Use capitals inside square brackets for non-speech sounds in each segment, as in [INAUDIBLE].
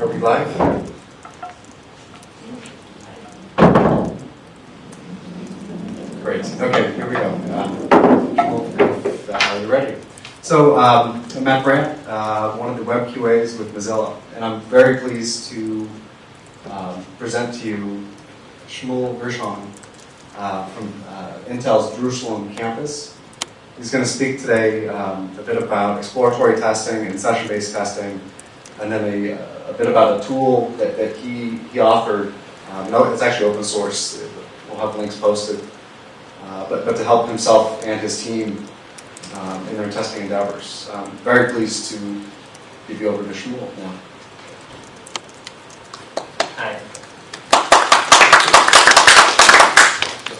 Are we live? Great. Okay, here we go. Uh, uh, you ready? So, um, I'm Matt Brandt, uh, one of the web QAs with Mozilla, and I'm very pleased to um, present to you Shmuel Gershon uh, from uh, Intel's Jerusalem campus. He's going to speak today um, a bit about exploratory testing and session-based testing, and then a, a bit about a tool that, that he, he offered. Um, no, it's actually open source. We'll have links posted. Uh, but, but to help himself and his team um, in their testing endeavors. Um, very pleased to give you over to Shmuel now. Hi.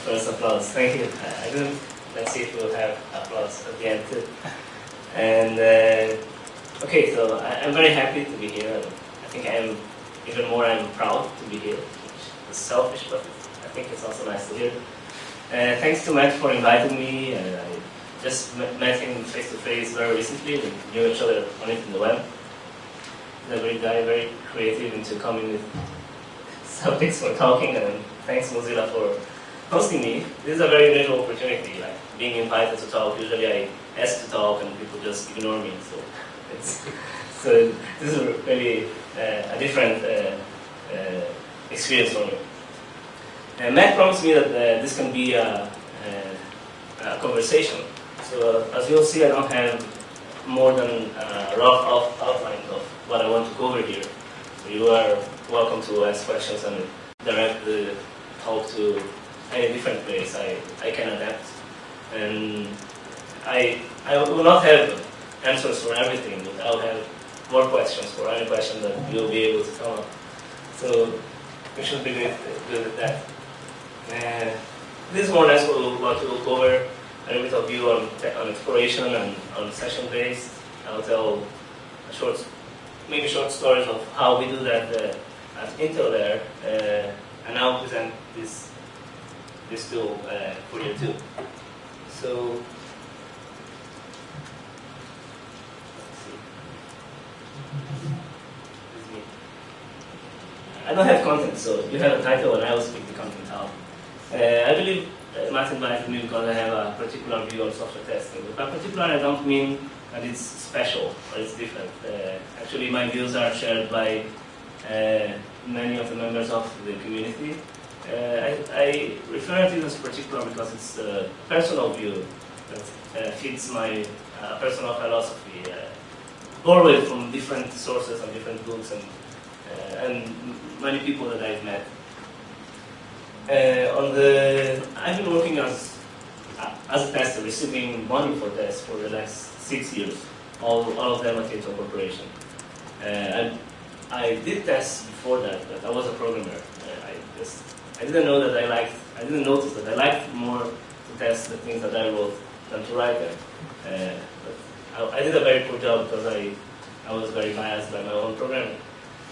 First applause. Thank you. I didn't. Let's see if we'll have applause at the end too. [LAUGHS] And uh, okay, so I, am very happy to be here. I think I'm even more. I'm proud to be here. Is selfish, but I think it's also nice to hear. Uh, thanks to Matt for inviting me. Uh, I just met him face to face very recently. We knew each other on it in the web. He's a great guy, very creative into coming with [LAUGHS] subjects for talking. And thanks Mozilla for hosting me. This is a very unusual opportunity, like being invited to talk. Usually I ask to talk and people just ignore me. So it's [LAUGHS] so this is really uh, a different uh, uh, experience for me. And Matt promised me that uh, this can be a, a, a conversation. So uh, as you'll see, I don't have more than a rough out outline of what I want to cover here. So you are welcome to ask questions and direct the talk to any different place. I, I can adapt. And I, I will not have answers for everything, I'll have more questions for any question that you'll be able to come up. So we should be good, good at that. Uh, this more or less what we'll cover a little bit of view on, on exploration and on session based. I'll tell short, maybe short stories of how we do that uh, at Intel there, uh, and I'll present this this tool uh, for you too. So. I don't have content, so you have a title and I will speak the content out. Uh, I believe uh, Matt invited me because I have a particular view on software testing. By particular, I don't mean that it's special or it's different. Uh, actually, my views are shared by uh, many of the members of the community. Uh, I, I, refer to this particular because it's a personal view that uh, fits my personal philosophy, borrowed from different sources and different books and, and many people that I've met. Uh, on the, I've been working as as a tester, receiving money for tests for the last six years, all, all of them at Intel Corporation. Uh, I, I did tests before that, but I was a programmer. Uh, I just I didn't know that I liked, I didn't notice that I liked more to test the things that I wrote than to write them. Uh, I, I, did a very poor job because I, I was very biased by my own programming.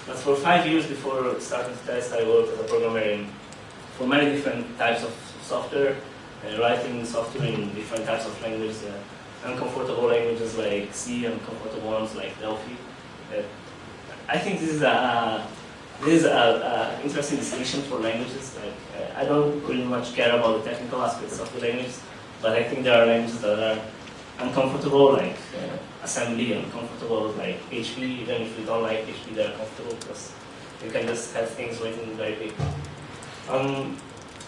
But for five years before starting to test, I worked as a programmer for many different types of software, uh, writing software in different types of languages, uh, uncomfortable languages like C and comfortable ones like Delphi. Uh, I think this is a this is an interesting distinction for languages. Like uh, I don't really much care about the technical aspects of the language, but I think there are languages that are uncomfortable, like uh, assembly, uncomfortable like HP. Even if you don't like HP, they're comfortable because you can just have things written very big. Um,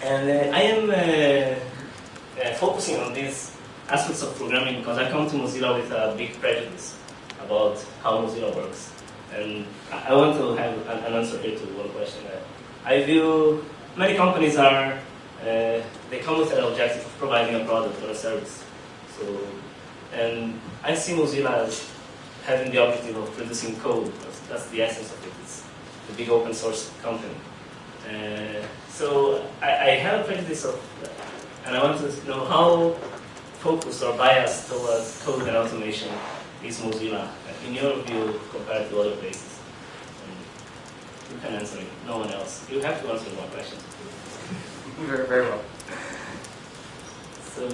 and uh, I am uh, uh, focusing on these aspects of programming because I come to Mozilla with a big prejudice about how Mozilla works. And I want to have an, answer here to one question. I view many companies are, uh, they come with an objective of providing a product or a service. So, and I see Mozilla as having the objective of producing code. That's, that's the essence of it. It's a big open source company. Uh, so I, I, have a prejudice of, and I want to know how focused or biased towards code and automation is Mozilla, in your view, compared to other places? And you can answer it, no one else. You have to answer more questions. [LAUGHS] very, very well. So,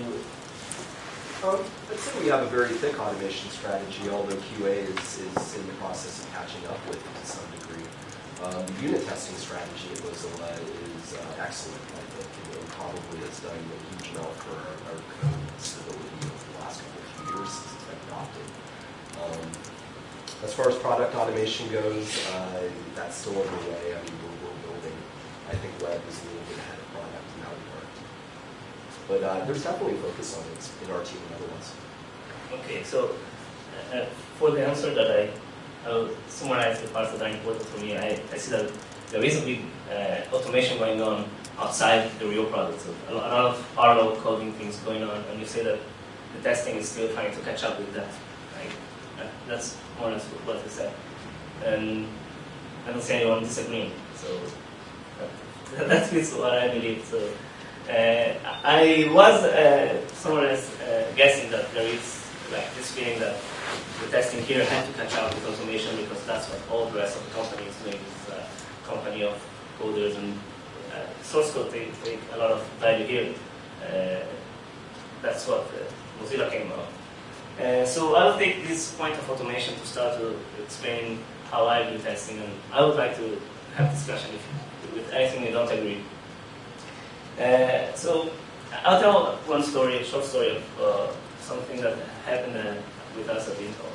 Um, I'd say we have a very thick automation strategy, although QA is, is in the process of catching up with it to some degree. Um, the unit testing strategy at Mozilla is uh, excellent, I think, it probably has done a huge amount for our, our code stability over the last couple of years since it's been adopted. Um, as far as product automation goes, uh, that's still underway. I mean, we're, we're building. I think web is a little bit ahead of product in that regard. But uh, there's definitely focus on it in our team and otherwise. Okay, so uh, uh, for the answer that I, I will summarize the parts that are important for me. I, I see that there is a big uh, automation going on outside the real product. So a lot of parallel coding things going on, and you say that the testing is still trying to catch up with that. Right? Uh, that's more or less what you said. And I don't see anyone disagreeing. So [LAUGHS] that, that fits what I believe. So uh, I was uh, somewhere else uh, guessing that there is like this feeling that the testing here had to catch up with automation because that's what all the rest of the company is doing. It's a company of coders and uh, source code take, take a lot of value here. Uh, that's what uh, Mozilla came out. Uh, so I'll take this point of automation to start to explain how I do testing, and I would like to have discussion if, with anything you don't agree. Uh, so I'll tell one story, a short story of uh, something that happened uh, with us at Intel.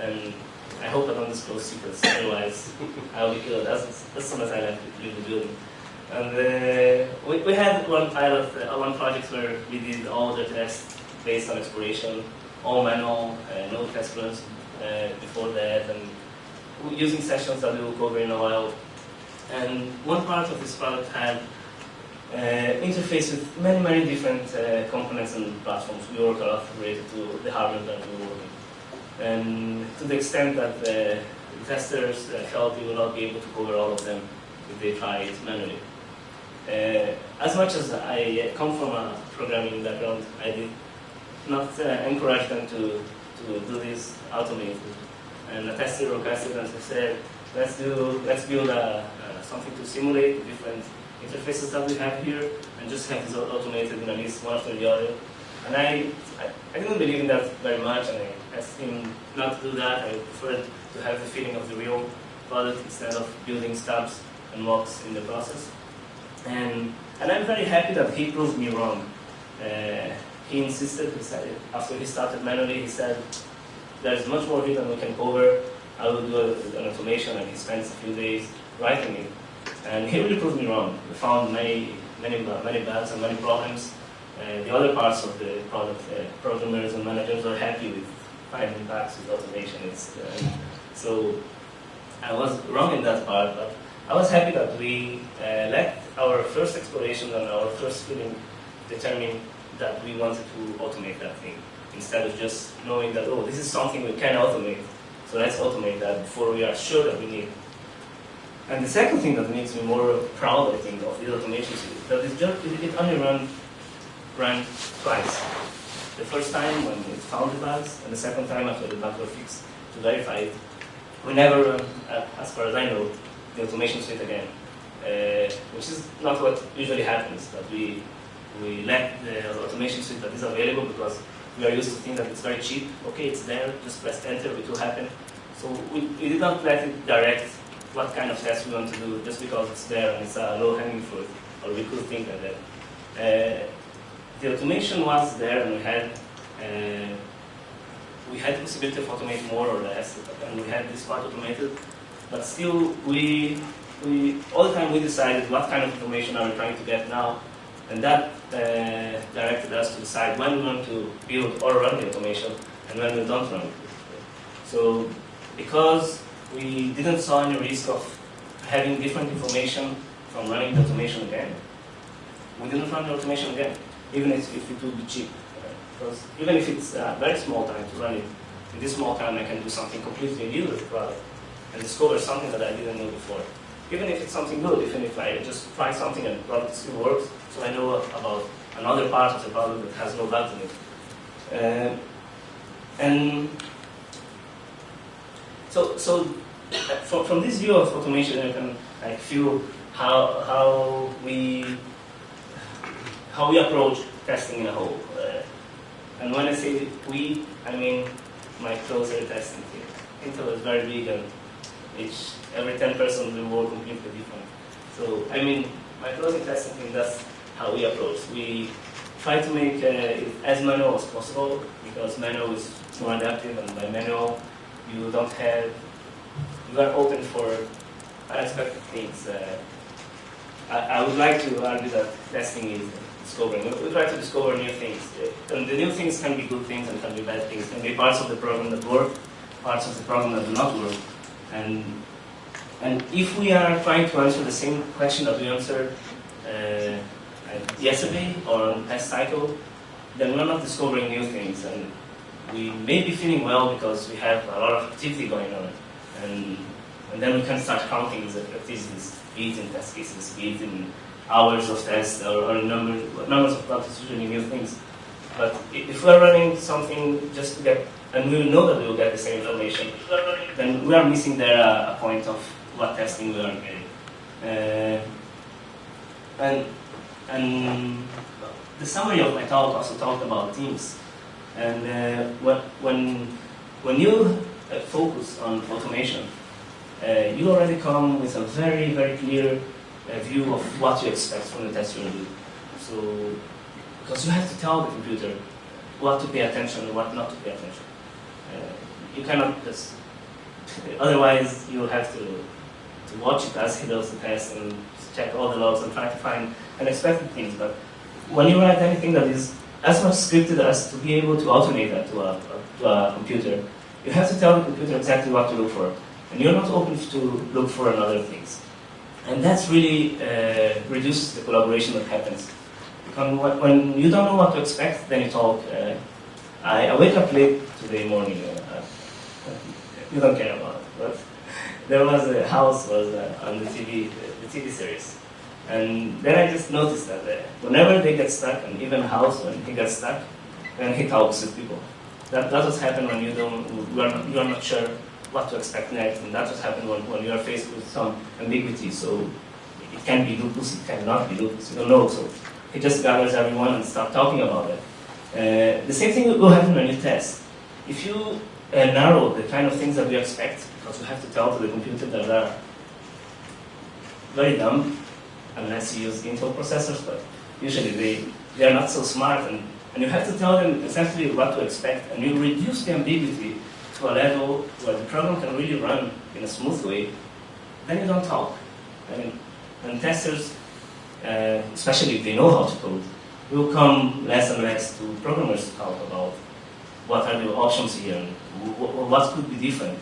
And I hope I don't disclose secrets, otherwise I'll be killed as, as soon as I left leave the building. And uh, we, we had one pilot, uh, one project where we did all the tests based on exploration, all manual, no test runs before that, and using sessions that we will cover in a while. And one part of this product had interface with many, many different uh, components and platforms. We work a lot related to the hardware that we work with. And to the extent that the testers uh, felt we will not be able to cover all of them if they try it manually. Uh, as much as I come from a programming background, I did not uh, encourage them to, to do this automated. And a tester requested and said, let's do, let's build a, something to simulate different interfaces that we have here and just have this automated in a list one after the other. And I, I, I, didn't believe in that very much, and I asked him not to do that. I preferred to have the feeling of the real product instead of building stubs and mocks in the process. And, and I'm very happy that he proved me wrong. Uh, he insisted, he said, after he started manually, he said, there's much more here than we can cover. I will do an automation, and he spends a few days writing it. And he really proved me wrong. We found many, many, many bugs and many problems. Uh, the other parts of the product, uh, programmers and managers are happy with finding bugs with automation. Uh, so I was wrong in that part, but I was happy that we uh, let our first exploration and our first feeling determine that we wanted to automate that thing instead of just knowing that, oh, this is something we can automate. So let's automate that before we are sure that we need. And the second thing that makes me more proud, I think, of this automation suite, that it, just, it only ran, ran twice. The first time when it found the bugs, and the second time after the bugs were fixed to verify it. We never run, uh, as far as I know, the automation suite again, uh, which is not what usually happens, that we, we let the automation suite that is available because we are used to think that it's very cheap. Okay, it's there, just press enter, it will happen. So we, we did not let it direct what kind of test we want to do just because it's there and it's a low-hanging fruit, or we could think of that. Uh, the automation was there and we had uh, we had the possibility of automate more or less, and we had this part automated, but still we, we all the time we decided what kind of automation are we trying to get now, and that uh, directed us to decide when we want to build or run the automation and when we don't run it. So because we didn't saw any risk of having different information from running the automation again. We didn't run the automation again, even if, if it would be cheap. Because even if it's a very small time to run it, in this small time I can do something completely new with the product and discover something that I didn't know before. Even if it's something good, even if I just try something and the product still works, so I know about another part of the product that has no bugs in it. Uh, and so, so from, from this view of automation, you can like feel how how we how we approach testing in a whole. Uh, And when I say we, I mean my closer testing team. Intel is very big and each, every 10 persons will work completely different. So, I mean, my closing testing team, that's how we approach. We try to make uh, it as manual as possible because manual is more adaptive and by manual you don't have, you are open for unexpected things. Uh, I, I would like to argue that testing is discovering. We, we try to discover new things. Uh, And the new things can be good things and can be bad things. Can be parts of the program that work, parts of the program that do not work. And and if we are trying to answer the same question that we answered uh, yesterday or on cycle, then we're not discovering new things. And we may be feeling well because we have a lot of activity going on. And, and then we can start counting these activities, be it in test cases, be it in hours of tests or, or numbers, numbers of usually new things. But if we're running something just to get, and we know that we will get the same information, then we are missing there a, a point of what testing we are getting. Uh, and, and the summary of my talk also talked about teams. And uh, what, when, when you uh, focus on automation, uh, you already come with a very, very clear uh, view of what you expect from the test you're going to do. So, because you have to tell the computer what to pay attention and what not to pay attention. Uh, you cannot just, [LAUGHS] otherwise you'll have to, to watch it as he does the test and check all the logs and try to find unexpected things. But when you write anything that is as much scripted as to be able to automate that to a, to a computer, you have to tell the computer exactly what to look for. And you're not open to look for another things. And that's really uh, reduces the collaboration that happens. Because when you don't know what to expect, then you talk. Uh, I, I, wake up late today morning. Uh, you don't care about it, but there was a house was uh, on the TV, the, the TV series. And then I just noticed that uh, whenever they get stuck, and even House, when he gets stuck, then he talks with people. That, that what happens when you don't, you are, not, you are not sure what to expect next, and that's what happens when, when you are faced with some ambiguity. So it can be lupus, it cannot be lupus, you don't know. So he just gathers everyone and start talking about it. Uh, the same thing will happen when you test. If you uh, narrow the kind of things that we expect, because you have to tell to the computer that they are very dumb, unless you use Intel processors, but usually they, they are not so smart, and, and you have to tell them essentially what to expect, and you reduce the ambiguity to a level where the program can really run in a smooth way, then you don't talk. Mean, and testers, uh, especially if they know how to code, will come less and less to programmers to talk about what are the options here, and what could be different.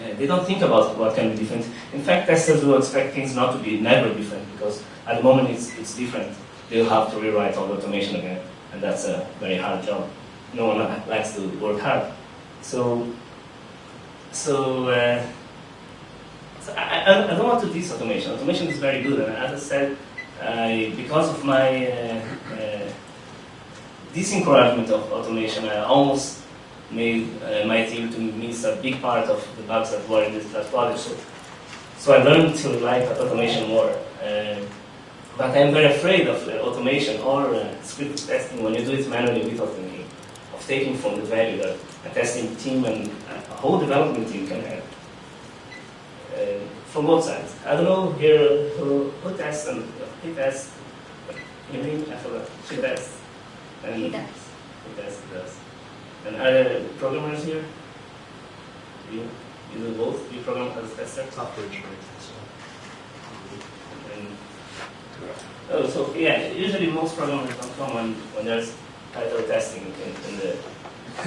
Uh, they don't think about what can be different. In fact, testers will expect things not to be never different because at the moment it's, it's different. They'll have to rewrite all the automation again, and that's a very hard job. No one likes to work hard. So, so, uh, so I, I, I, don't want to diss automation. Automation is very good, and as I said, I, because of my uh, uh, disencouragement of automation, I almost made uh, my team to miss a big part of the bugs that were in this that project. So, I learned to like automation more. Uh, but I'm very afraid of uh, automation or script testing when you do it manually without thinking, of taking from the value that a testing team and a whole development team can have. Uh, from both sides. I don't know here who, who tests and he tests. You mean? I forgot. She tests. And he does. He tests, he does. And are there programmers here? You, you do both? You program as a tester? Software engineering And, oh, so yeah, usually most programmers don't come when, when there's title testing in, in the [LAUGHS]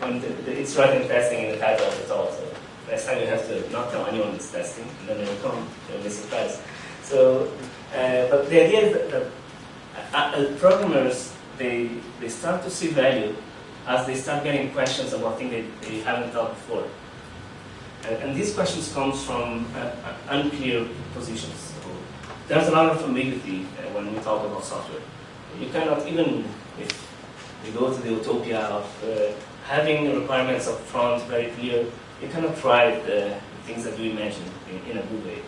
when the, the, it's writing testing in the title the talk. So next time you have to not tell anyone it's testing, and then they will come, they'll be surprised. So, uh, but the idea is that, that uh, uh, programmers they they start to see value as they start getting questions about things they, they haven't thought before. And, and these questions come from uh, uh, unclear positions. So there's a lot of ambiguity uh, when we talk about software. You cannot even, if we go to the utopia of uh, having requirements up front very clear, you cannot write the things that you imagine in, in a good way.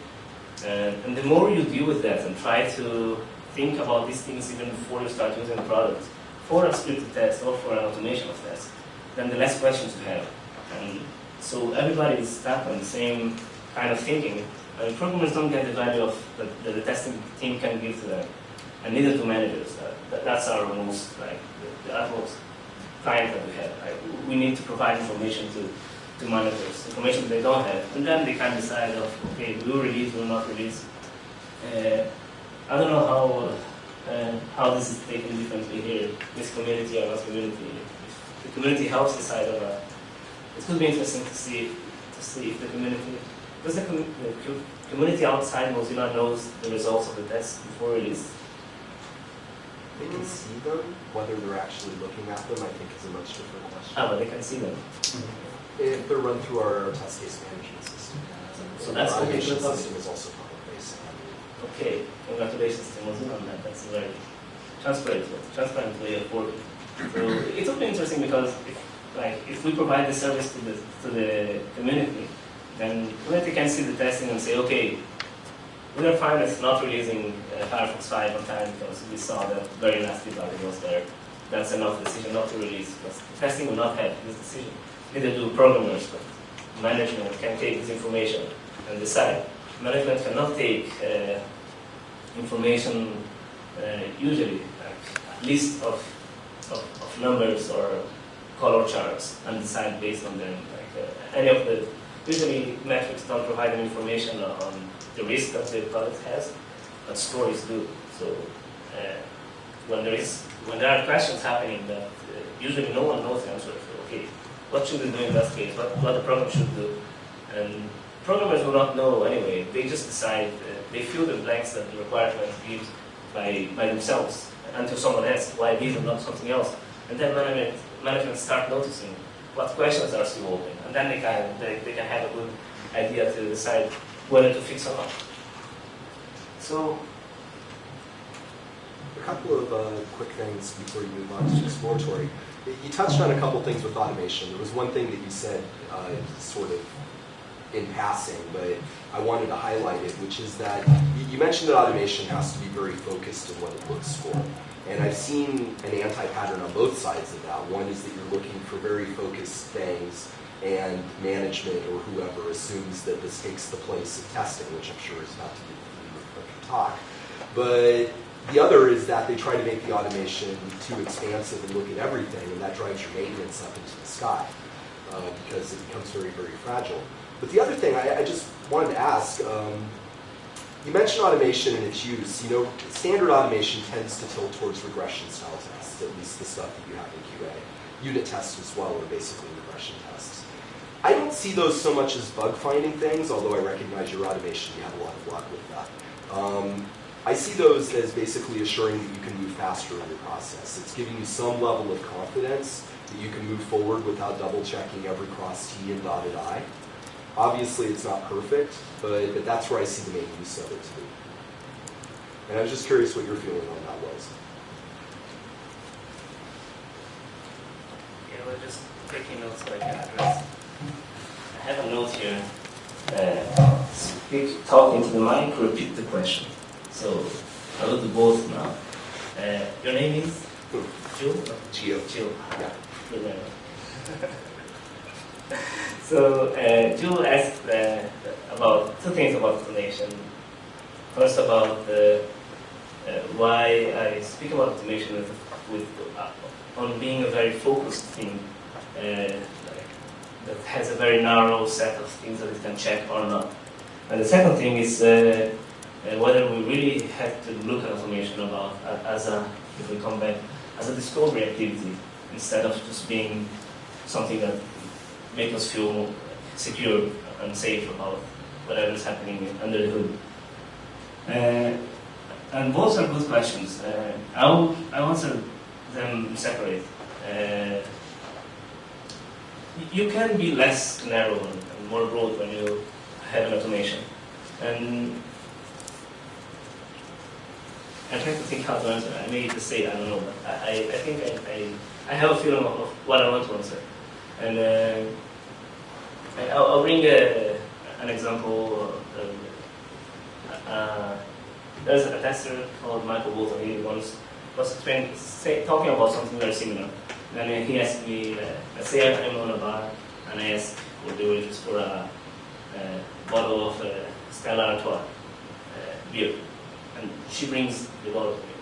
and the more you deal with that and try to think about these things even before you start using the product, for a scripted test or for an automation of tests, then the less questions you have. And so everybody is stuck on the same kind of thinking. And programmers don't get the value of that the, the testing team can give to them, and neither do managers. Uh, that, that's our most like the, utmost client that we have. We need to provide information to to managers, information they don't have, and then they can decide of okay, will release, will not release. Uh, I don't know how uh, how this is taken differently here, this community or not community. If the community helps decide on that. It could be interesting to see to see if the community because the, com the co community outside Mozilla knows the results of the test before release. They can see them, whether they're actually looking at them, I think is a much different question. Ah, but they can see them. If they're run through our test case management system. So that's Our okay automation system is also public facing. Okay, congratulations to Mozilla on that. That's very transparent, transparent way of working. So it's also interesting because if, like, if we provide the service to the, to the community, then community can see the testing and say, okay, we are fine with not releasing uh, Firefox 5 on time because we saw that very nasty bug was there. That's enough decision not to release because testing will not have this decision. Neither do programmers, but management can take this information and decide. Management cannot take uh, information uh, usually, like a list of, of, of numbers or color charts and decide based on them. Like uh, any of the usually metrics don't provide any information on the risk that the product has, but stories do. So uh, when there is when there are questions happening that uh, usually no one knows the answer. So, okay, what should we do in that case? What, what the program should do? And programmers will not know anyway. They just decide. Uh, they fill the blanks that the requirement gives by by themselves until someone asks why these and not something else. And then management management start noticing what questions are still open, and then they can they, they can have a good idea to decide whether to fix or not. So A couple of uh, quick things before you move on to exploratory. You touched on a couple things with automation. There was one thing that you said uh, sort of in passing, but I wanted to highlight it, which is that you- mentioned that automation has to be very focused in what it looks for. And I've seen an anti-pattern on both sides of that. One is that you're looking for very focused things, and management or whoever assumes that this takes the place of testing, which I'm sure is about to be the of talk. But the other is that they try to make the automation too expansive and look at everything, and that drives your maintenance up into the sky uh, because it becomes very, very fragile. But the other thing I, I just wanted to ask, um, you mentioned automation and its use. You know, standard automation tends to tilt towards regression style tests, at least the stuff that you have in QA. Unit tests as well are basically regression tests. I don't see those so much as bug finding things, although I recognize your automation, you have a lot of luck with that. Um, I see those as basically assuring that you can move faster in your process. It's giving you some level of confidence that you can move forward without double checking every cross T and dotted I. Obviously, it's not perfect, but, but that's where I see the main use of it too. And I was just curious what your feeling on that was. Yeah, we're just taking notes so I can address. I have a note here. Uh, speak, talk into the mic, repeat the question. So I will do both now. Uh, your name is Jill? Geo. Jill. Yeah. [LAUGHS] [LAUGHS] So uh, Jill asked uh, about two things about automation. First about uh, why I speak about automation with, with uh, on being a very focused thing uh, that has a very narrow set of things that it can check or not. And the second thing is uh, whether we really have to look at automation about as a, if we come back, as a discovery activity instead of just being something that make us feel secure and safe about whatever is happening under the hood. Uh, and both are good questions. Uh, I'll, I'll answer them separate. Uh, you can be less narrow and, more broad when you have an automation. And I'm trying to think how to answer. I may just say I don't know, but I, I, think I, I, I have a feeling of, what I want to answer. And uh, I'll, I'll bring a, an example. Uh, there's a tester called Michael Bolton. He once was say, talking about something very similar. Then he asked me, uh, let's say I'm on a bar and I ask for the waitress for a, a bottle of uh, Stella Artois uh, beer, and she brings the bottle to me.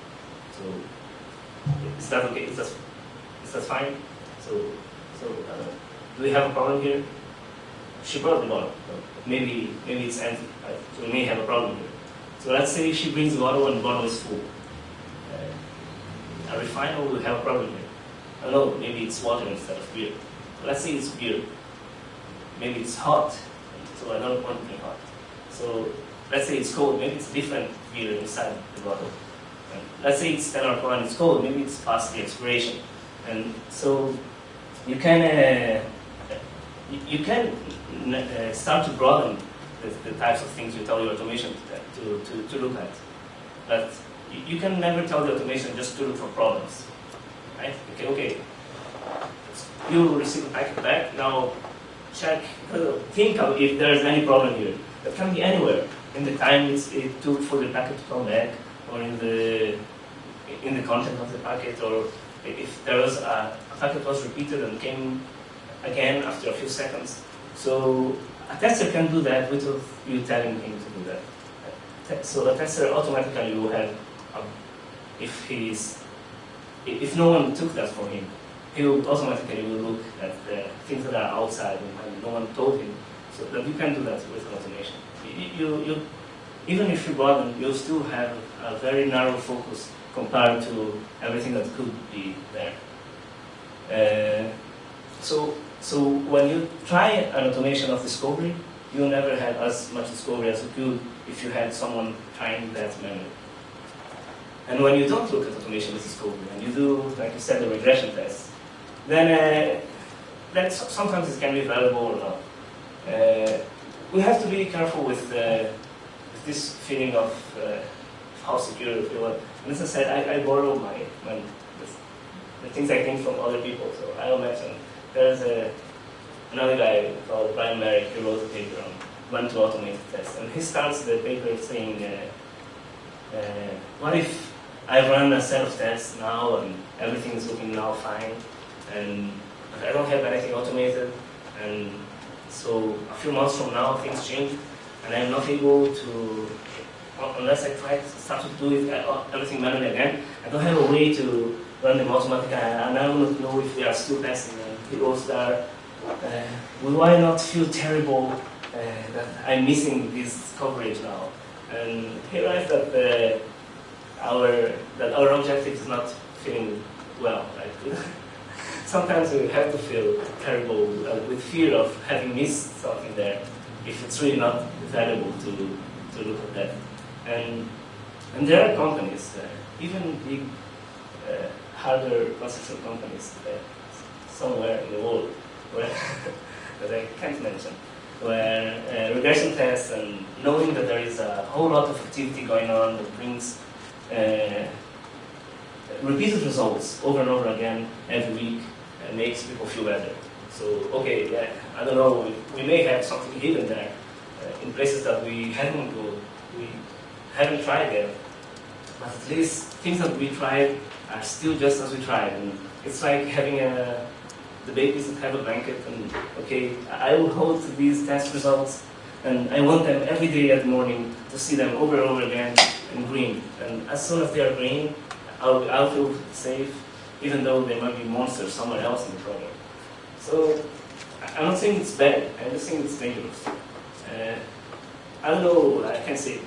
So is that okay? Is that is that fine? So so uh, do we have a problem here? She brought the bottle. Maybe maybe it's empty. Right? So we may have a problem here. So let's say she brings the bottle and the bottle is full. Uh, fine or we have a problem here? I don't know, maybe it's water instead of beer. Let's say it's beer. Maybe it's hot, so I don't want it hot. So let's say it's cold, maybe it's different beer inside the bottle. And let's say it's 10 or and it's cold, maybe it's past the expiration. And so you can uh, you, you can uh, start to broaden the, the types of things you tell your automation to, to, to, look at. But you, you can never tell the automation just to look for problems. Right? Okay, okay. You receive a packet back, now check, uh, think of if there is any problem here. That can be anywhere. In the time it took for the packet to come back, or in the in the content of the packet, or if there was a, a packet was repeated and came again after a few seconds. So a tester can do that without you telling him to do that. So the tester automatically will have, um, if he's, if no one took that for him, he will automatically will look at the things that are outside and, no one told him. So that you can do that with automation. You, you, you, even if you broaden, you'll still have a very narrow focus compared to everything that could be there. Uh, so, so when you try an automation of discovery, you'll never have as much discovery as you could if you had someone trying that manually. And when you don't look at automation as discovery, and you do, like you said, the regression tests, then uh, that sometimes it can be valuable or not. Uh, we have to be careful with, uh, with this feeling of uh, how secure we feel. And as I said, I, I borrow my, my the, the things I think from other people. So I'll mention there's a, another guy called Brian Marick who wrote a paper on when to automate the test. And he starts the paper saying, uh, uh, what if I run a set of tests now and everything is looking now fine and I don't have anything automated and so a few months from now things change and I'm not able to, unless I try to start to do it uh, everything manually again, I don't have a way to run them automatically and I don't know if they are still testing goes there, uh, will I not feel terrible uh, that I'm missing this coverage now? And he writes that uh, our that our objective is not feeling well. Right? [LAUGHS] Sometimes we have to feel terrible uh, with fear of having missed something there, if it's really not valuable to to look at that. And and there are companies, even big uh, hardware processor companies, somewhere in the world, where [LAUGHS] that I can't mention, where uh, regression tests and knowing that there is a whole lot of activity going on that brings uh, repeated results over and over again every week uh, makes people feel better. So, okay, yeah, I don't know, we, we may have something hidden there uh, in places that we haven't go, we haven't tried yet, but at least things that we tried are still just as we tried. And it's like having a the babies that have a blanket and okay, I will hold to these test results and I want them every day at morning to see them over and over again in green. And as soon as they are green, I'll, I'll feel safe, even though there might be monsters somewhere else in the program. So I- not saying it's bad, I'm just saying it's dangerous. Uh, I don't know, I can't say,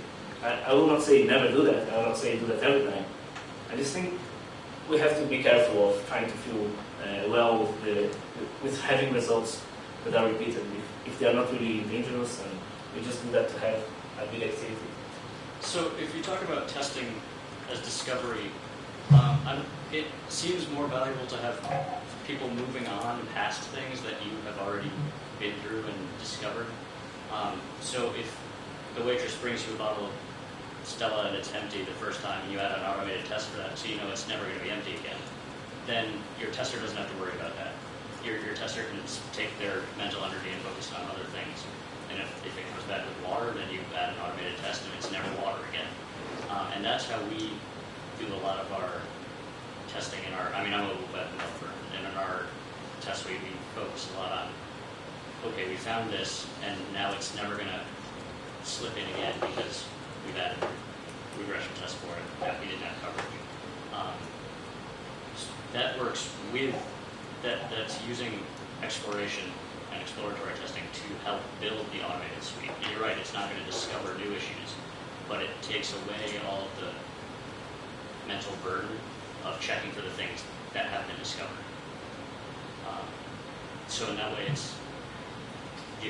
I, I will not say never do that, I will not say do that every time. I just think we have to be careful of trying to feel uh, well with, the, with having results that are repeated. If, if they are not really dangerous, and we just do that to have a good activity. So if you talk about testing as discovery, um, it seems more valuable to have people moving on past things that you have already been through and discovered. Um, so if the waitress brings you a bottle of Stella and it's empty the first time and you add an automated test for that so you know it's never going to be empty again, then your tester doesn't have to worry about that. Your, your tester can take their mental energy and focus on other things. And if, if it comes back with water, then you add an automated test and it's never water again. Uh, and that's how we do a lot of our testing in our, I mean, I'm a web developer, and in our test suite, we focus a lot on, okay, we found this, and now it's never gonna slip in again because we've added regression tests for it that we didn't have coverage. Um, That works with, that, that's using exploration and exploratory testing to help build the automated suite. And you're right, it's not gonna discover new issues, but it takes away all of the mental burden of checking for the things that have been discovered. Um, So in that way, it's,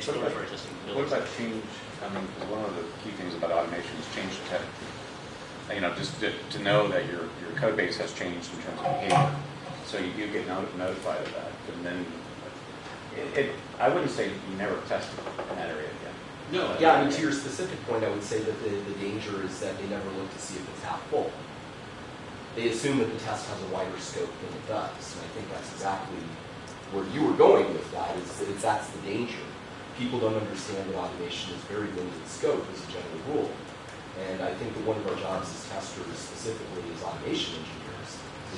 the What about- exploratory What builds. about change, I mean, 'cause one of the key things about automation is change detect. You know, just to, to know that your, your code base has changed in terms of behavior. So you, you get noti- notified of that, and then, it, it, I wouldn't say you never test in that area again. No. Yeah, I mean, to your specific point, I would say that the, the danger is that they never look to see if it's half full. They assume that the test has a wider scope than it does, and I think that's exactly where you were going with that, is, that it's, that's the danger. People don't understand that automation is very limited scope as a general rule. And I think that one of our jobs as testers, specifically as automation engineers,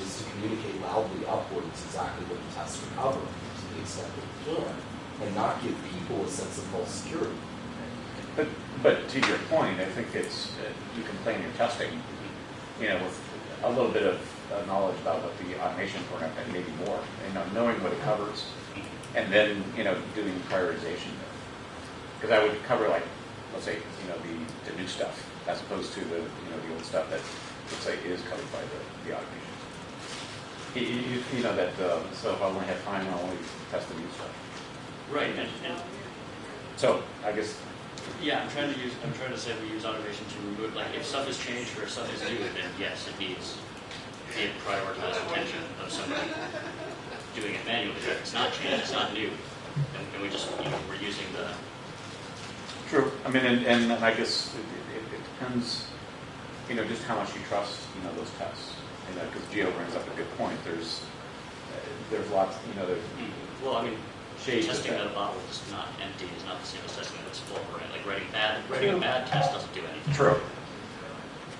is to communicate loudly upwards exactly what the tests are covering to the extent that we can, and not give people a sense of false security. But, but to your point, I think it's, uh, you can plan your testing, you know, with a little bit of uh, knowledge about what the automation program, and maybe more, you know, knowing what it covers, and then, you know, doing prioritization. Because I would cover like, let's say, you know, the, the new stuff, as opposed to the, you know, the old stuff that, let's say, is covered by the, the automation. You, you, you know, that, uh, so if I only have time, I'll only test the new stuff. Right, and, and So, I guess, Yeah, I'm trying to use, I'm trying to say we use automation to remove, like, if stuff has changed or if stuff is new, then yes, it needs the prioritized attention of somebody doing it manually. If it's not changed, it's not new, and, and we just, you know, we're using the, True. I mean, and, and I guess it, it, it depends, you know, just how much you trust, you know, those tests. You know, because Geo brings up a good point. There's, uh, there's lots, you know, there, well, I mean, Shades testing that. that a bottle is not empty is not the same as testing that it's full, right? Like writing bad, writing a bad test doesn't do anything. True.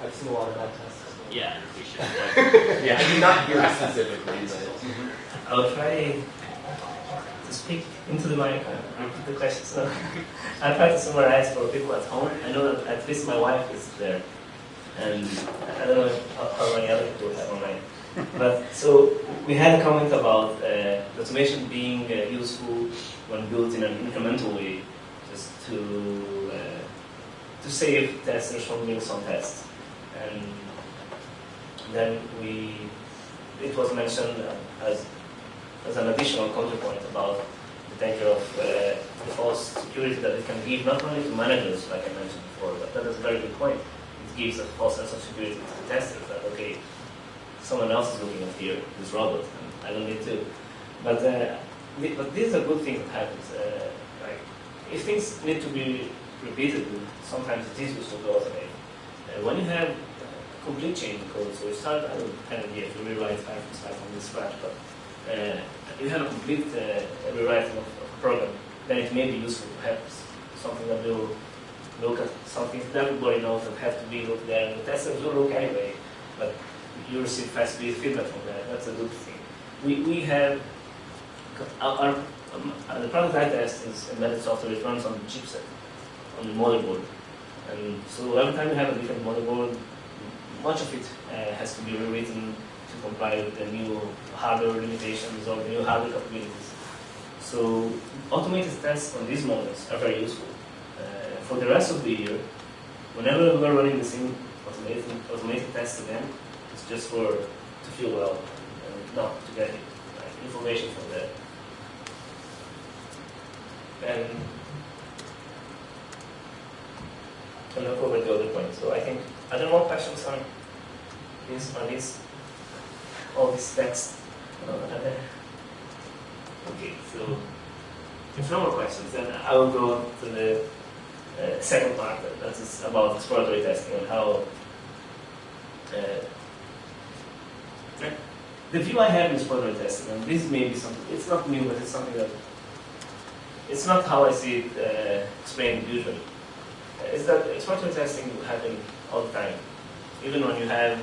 I've seen a lot of bad tests. Yeah, we should, [LAUGHS] like, I did not hear specifically, but. I'll try to speak into the mic and repeat the question. So [LAUGHS] I'll try to summarize for people at home. I know that at least my wife is there, and I don't know how, many other people have online. But so we had a comment about uh, automation being uh, useful when built in an incremental way, just to uh, to save testers from doing some tests, and then we it was mentioned as as an additional counterpoint about the danger of uh, the false security that it can give not only to managers, like I mentioned before, but that is a very good point. It gives a false sense of security to the testers that, okay, someone else is looking at here, this robot, and I don't need to. But, uh, thi- but this is a good thing that happens. Uh, like, if things need to be repeated, sometimes it is useful to automate. Uh, when you have uh, complete change in code, so you start, I don't kind of get to rewrite five from scratch, but you have a complete uh, rewriting of, a program, then it may be useful to have something that will look at something that everybody knows that have to be looked there, and the testers will look anyway, but you receive fast feedback from that. That's a good thing. We, we have our, our um, uh, the product I test is embedded software. It runs on the chipset, on the motherboard, and so every time you have a different motherboard, much of it uh, has to be rewritten comply with the new hardware limitations or new hardware capabilities. So automated tests on these models are very useful. Uh, for the rest of the year, whenever we're running the same automated, automated test again, it's just for to feel well and not to get like, information from there. And to look over the other point. So I think are there more questions on this on this all this text? Uh, are there? Okay, so if no more questions, then I will go to the uh, second part. That that is about exploratory testing and how. Uh, the view I have in exploratory testing, and this may be something, it's not new, but it's something that, it's not how I see it uh, explained usually. Uh, Is that exploratory testing will happen all the time. Even when you have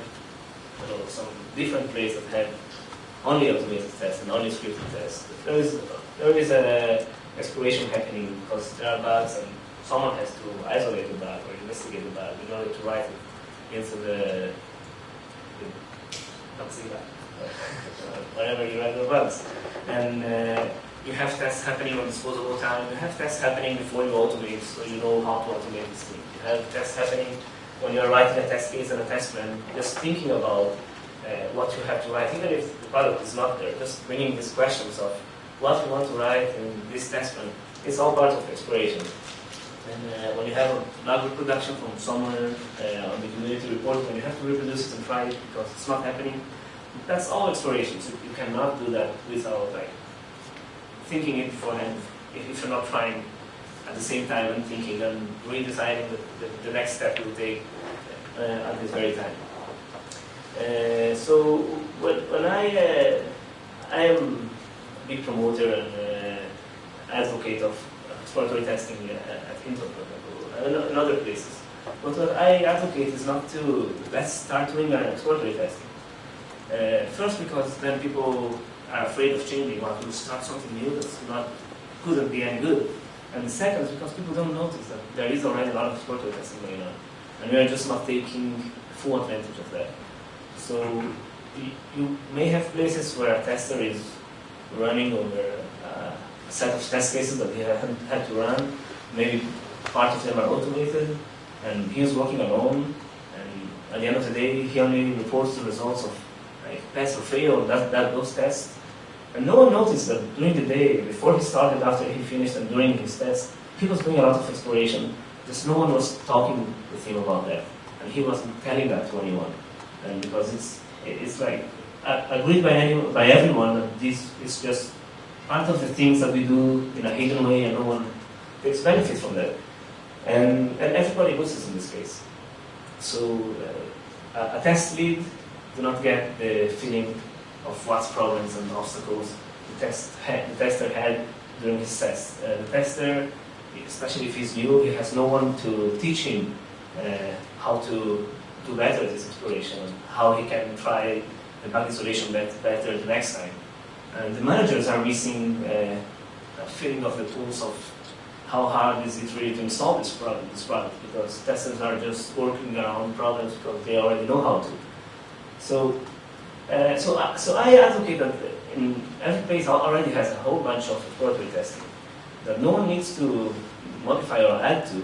know, some different places that have only automated tests and only scripted tests. There is there is a exploration happening because there are bugs and someone has to isolate the bug or investigate the bug in order to write it into the, the that [LAUGHS] whenever you write the bugs. And uh, you have tests happening on disposable time. You have tests happening before you automate, so you know how to automate this thing. You have tests happening when you're writing a test case and a test plan, just thinking about uh, what you have to write, even if the product is not there, just bringing these questions of what you want to write in this test plan. It's all part of exploration. And uh, when you have a lab reproduction from somewhere uh, on the community report, when you have to reproduce it and try it because it's not happening, that's all exploration. So you cannot do that without like thinking it beforehand. If you're not trying at the same time and thinking and redesigning the, the, the next step we'll take uh, at this very time. Uh, so when, when I uh, I am a big promoter and uh, advocate of exploratory testing uh, at Intel, and other places. But what I advocate is not to let's start doing an exploratory testing. Uh, first, because then people are afraid of changing, or to start something new that's not couldn't be any good. And the second is because people don't notice that there is already a lot of exploratory testing going on, and we are just not taking full advantage of that. So you, may have places where a tester is running over uh, a set of test cases that he had to run. Maybe part of them are automated, and he is working alone. And at the end of the day, he only reports the results of like pass or fail that, that those tests. And no one noticed that during the day, before he started, after he finished, and during his test, he was doing a lot of exploration. Just no one was talking with him about that, and he wasn't telling that to anyone. And because it's it's like uh, agreed by any, by everyone that this is just part of the things that we do in a hidden way, and no one takes benefit from that. And and everybody loses in this case. So uh, a test lead do not get the feeling of what's problems and obstacles the, test had, the tester had during his test. Uh, the tester, especially if he's new, he has no one to teach him uh, how to do better this exploration, how he can try the bug isolation bet better the next time. And the managers are missing uh, a feeling of the tools of how hard is it really to install this product, this product because testers are just working around problems because they already know how to. So, uh, so, uh, so I advocate that in every place already has a whole bunch of exploratory testing that no one needs to modify or add to.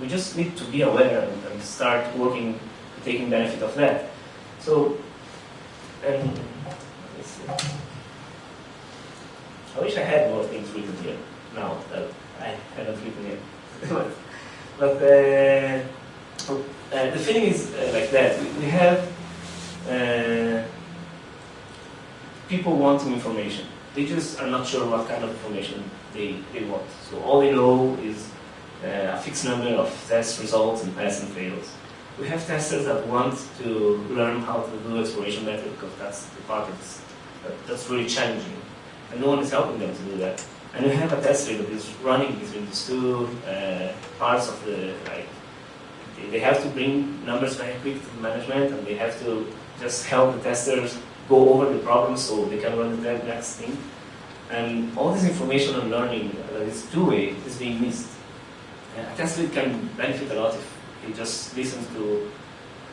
We just need to be aware and, and start working, taking benefit of that. So, and. I wish I had more things written here now that I haven't written yet. [LAUGHS] but but uh, uh, the feeling is uh, like that. We, we have uh, people wanting information. They just are not sure what kind of information they, they want. So all they know is uh, a fixed number of test results and pass and fails. We have testers that want to learn how to do exploration better because that's the part that's, that, that's really challenging. And no one is helping them to do that. And we have a tester that is running between these two uh, parts of the, like, they- have to bring numbers very quick to management and they have to just help the testers go over the problem so they can run the next thing. And all this information and learning that is two-way is being missed. Uh, a test lead can benefit a lot if he just listens to,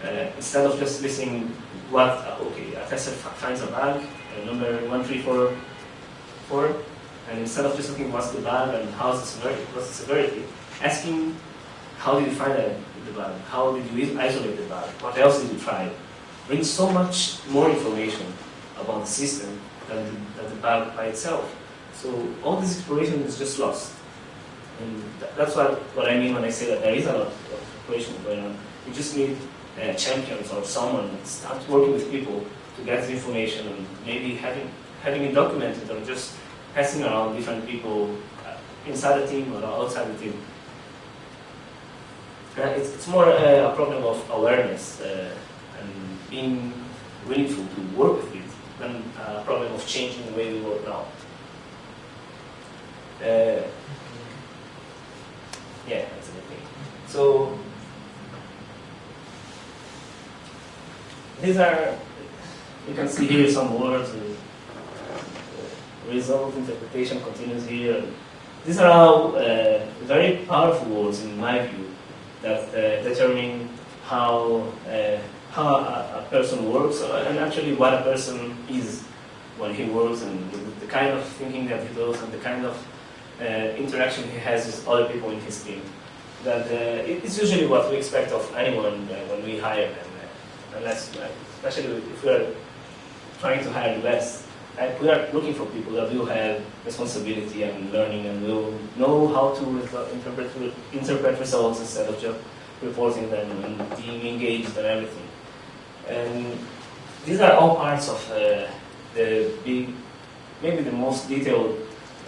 uh, instead of just listening what, uh, okay, a tester finds a bug, uh, number 1344, and instead of just looking what's the bug and how's the severity, what's the severity, asking how did you find the bug, how did you isolate the bug, what else did you try, brings so much more information about the system than the, than the bug by itself. So all this exploration is just lost. And that's what, what I mean when I say that there is a lot of exploration going on. We just need uh, champions or someone that starts working with people to get the information and maybe having, having it documented or just passing around different people uh, inside the team or outside the team. Uh, it's, it's more uh, a problem of awareness uh, being willful to work with it than a problem of changing the way we work now. Uh, yeah, that's a good thing. So, these are, you can see here some words, and, uh, result, interpretation continues here. These are all uh, very powerful words in my view that uh, determine how, uh, how a, a person works uh, and actually what a person is when he works and the, kind of thinking that he does and the kind of uh, interaction he has with other people in his team. That uh, it's usually what we expect of anyone uh, when we hire them, uh, unless, uh, especially if we are trying to hire best. Like we are looking for people that will have responsibility and learning and will know how to re- interpret interpret results instead of just reporting them and being engaged and everything. And these are all parts of uh, the big, maybe the most detailed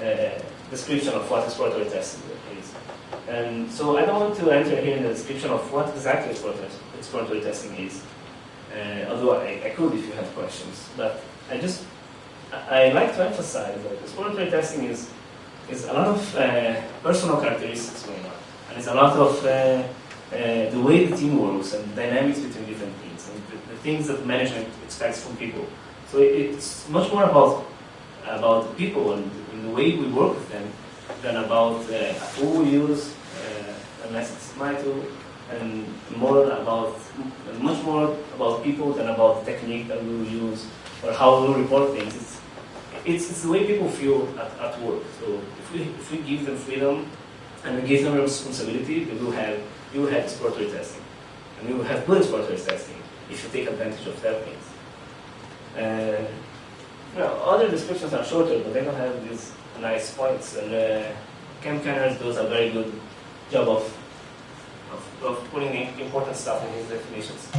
uh, description of what exploratory testing is. And so I don't want to enter here in the description of what exactly exploratory, testing is, uh, although I, I could if you have questions. But I just, I like to emphasize that exploratory testing is, is a lot of uh, personal characteristics going on. And it's a lot of uh, uh, the way the team works and dynamics between different teams things that management expects from people. So it's much more about about the people and, and the way we work with them than about uh, who we use, uh, unless it's my tool, and more about much more about people than about technique that we will use or how we report things. It's, it's, it's the way people feel at, at work. So if we, if we give them freedom and we give them responsibility, they will have you will have exploratory testing, and you will have good exploratory testing if you take advantage of that things. Uh, you know, other descriptions are shorter, but they don't have these nice points. And uh, Cem Kaner does a very good job of, of, of putting the important stuff in his definitions.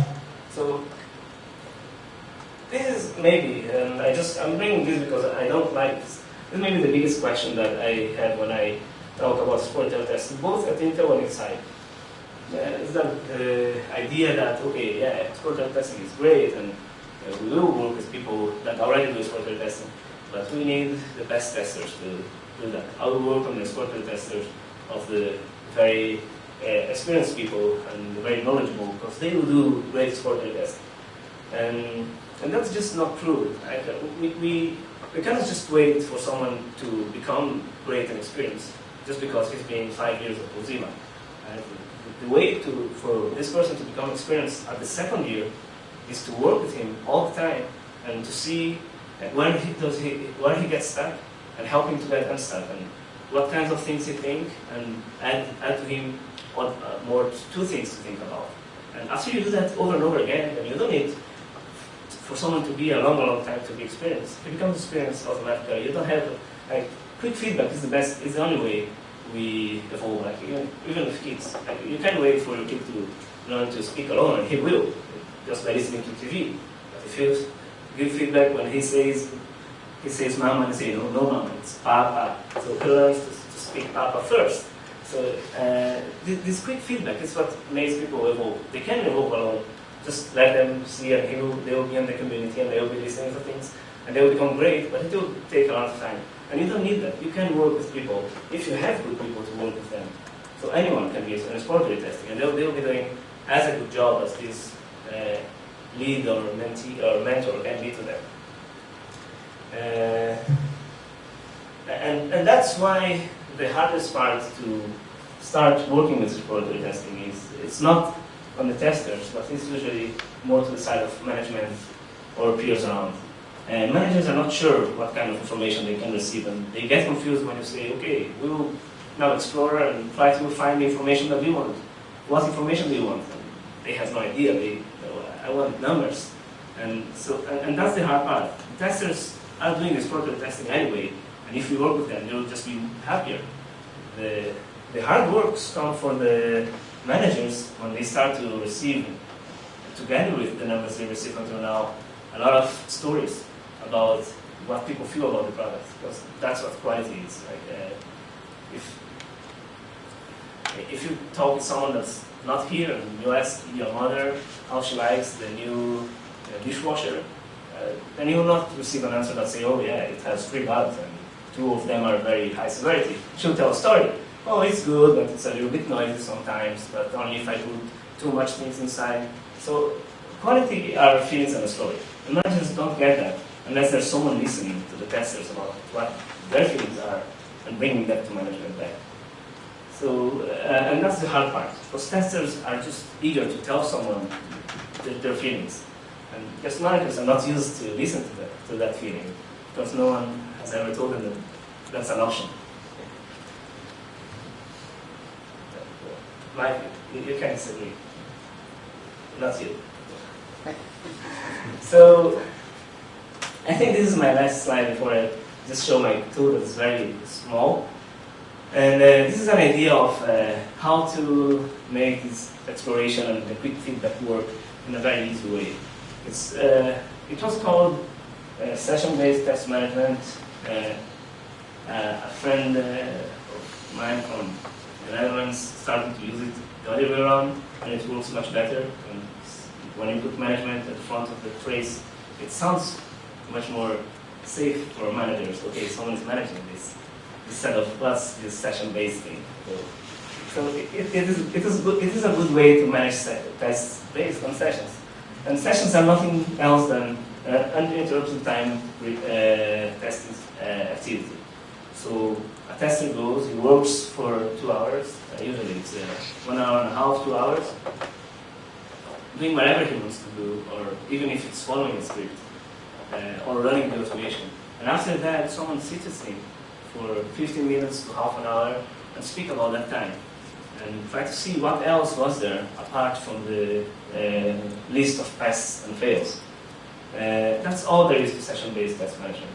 So this is maybe, and I just I'm bringing this because I don't like this. This may be the biggest question that I have when I talk about exploratory testing, both at Intel and inside. Uh, that the idea that okay, yeah, exploratory testing is great and uh, we will work with people that already do exploratory testing, but we need the best testers to do that. I will work on the exploratory testers of the very uh, experienced people and very knowledgeable because they will do great exploratory testing. And, and that's just not true. Uh, we, we, we cannot just wait for someone to become great and experienced just because he's been five years at Mozilla. Right? The, way to, for this person to become experienced at the second year is to work with him all the time and to see when he does he where he gets stuck and help him to get unstuck and what kinds of things he think and add, add to him what uh, more two things to think about. And after you do that over and over again, then you don't need for someone to be a long, long time to be experienced. He becomes experienced automatically. You don't have like quick feedback is the best is the only way we evolve. Like even, even with kids, like, you can't wait for your kid to learn to speak alone, and he will just by listening to TV. But if you give feedback when he says he says mama and say no, no mama, it's papa. So he learns to, to speak papa first. So uh, this, this quick feedback is what makes people evolve. They can evolve alone. Just let them see and he will, they will be in the community and they will be listening to things and they will become great, but it will take a lot of time. And you don't need that. You can work with people if you have good people to work with them. So anyone can be an exploratory testing and they'll, they'll be doing as a good job as this uh, lead or mentee or mentor can be to them. Uh, and, and that's why the hardest part to start working with exploratory testing is it's not on the testers, but it's usually more to the side of management or peers around. And managers are not sure what kind of information they can receive, and they get confused when you say, okay, we will now explore and try to find the information that we want. What information do you want? And they have no idea. They, oh, I want numbers. And so, and, and that's the hard part. Testers are doing this exploratory testing anyway, and if you work with them, you'll just be happier. The, the hard work comes for the managers when they start to receive, together with the numbers they receive until now, a lot of stories about what people feel about the product, because that's what quality is. Like, uh, if if you talk with someone that's not here and you ask your mother how she likes the new uh, dishwasher, uh, then you will not receive an answer that say, oh yeah, it has three bugs and two of them are very high severity. She'll tell a story. Oh, it's good, but it's a little bit noisy sometimes, but only if I put too much things inside. So quality are feelings and a story. And managers don't get that unless there's someone listening to the testers about what their feelings are and bringing that to management back. So, uh, and that's the hard part, because testers are just eager to tell someone their, their feelings. And because managers are not used to listen to that, to that feeling, because no one has ever told them that that's an option. Mike, you, you can disagree. Not you. So, I think this is my last slide before I just show my tool that is very small. And uh, this is an idea of uh, how to make this exploration and the quick feedback work in a very easy way. It's, uh, it was called uh, session-based test management. Uh, uh, a friend of mine from the Netherlands started to use it the other way around, and it works much better. And when you put management at the front of the phrase, it sounds much more safe for managers. Okay, someone is managing this instead of us this session-based thing. So, so it, it, is, it, is good, it is a good way to manage tests based on sessions. And sessions are nothing else than uh, uninterrupted time uh, testing uh, activity. So a tester goes, he works for two hours, uh, usually it's uh, one hour and a half, two hours, doing whatever he wants to do, or even if it's following a script, uh, or running the automation. And after that, someone sits him for 15 minutes to half an hour and speak about that time and try to see what else was there apart from the uh, list of passes and fails. Uh, that's all there is to session-based test management.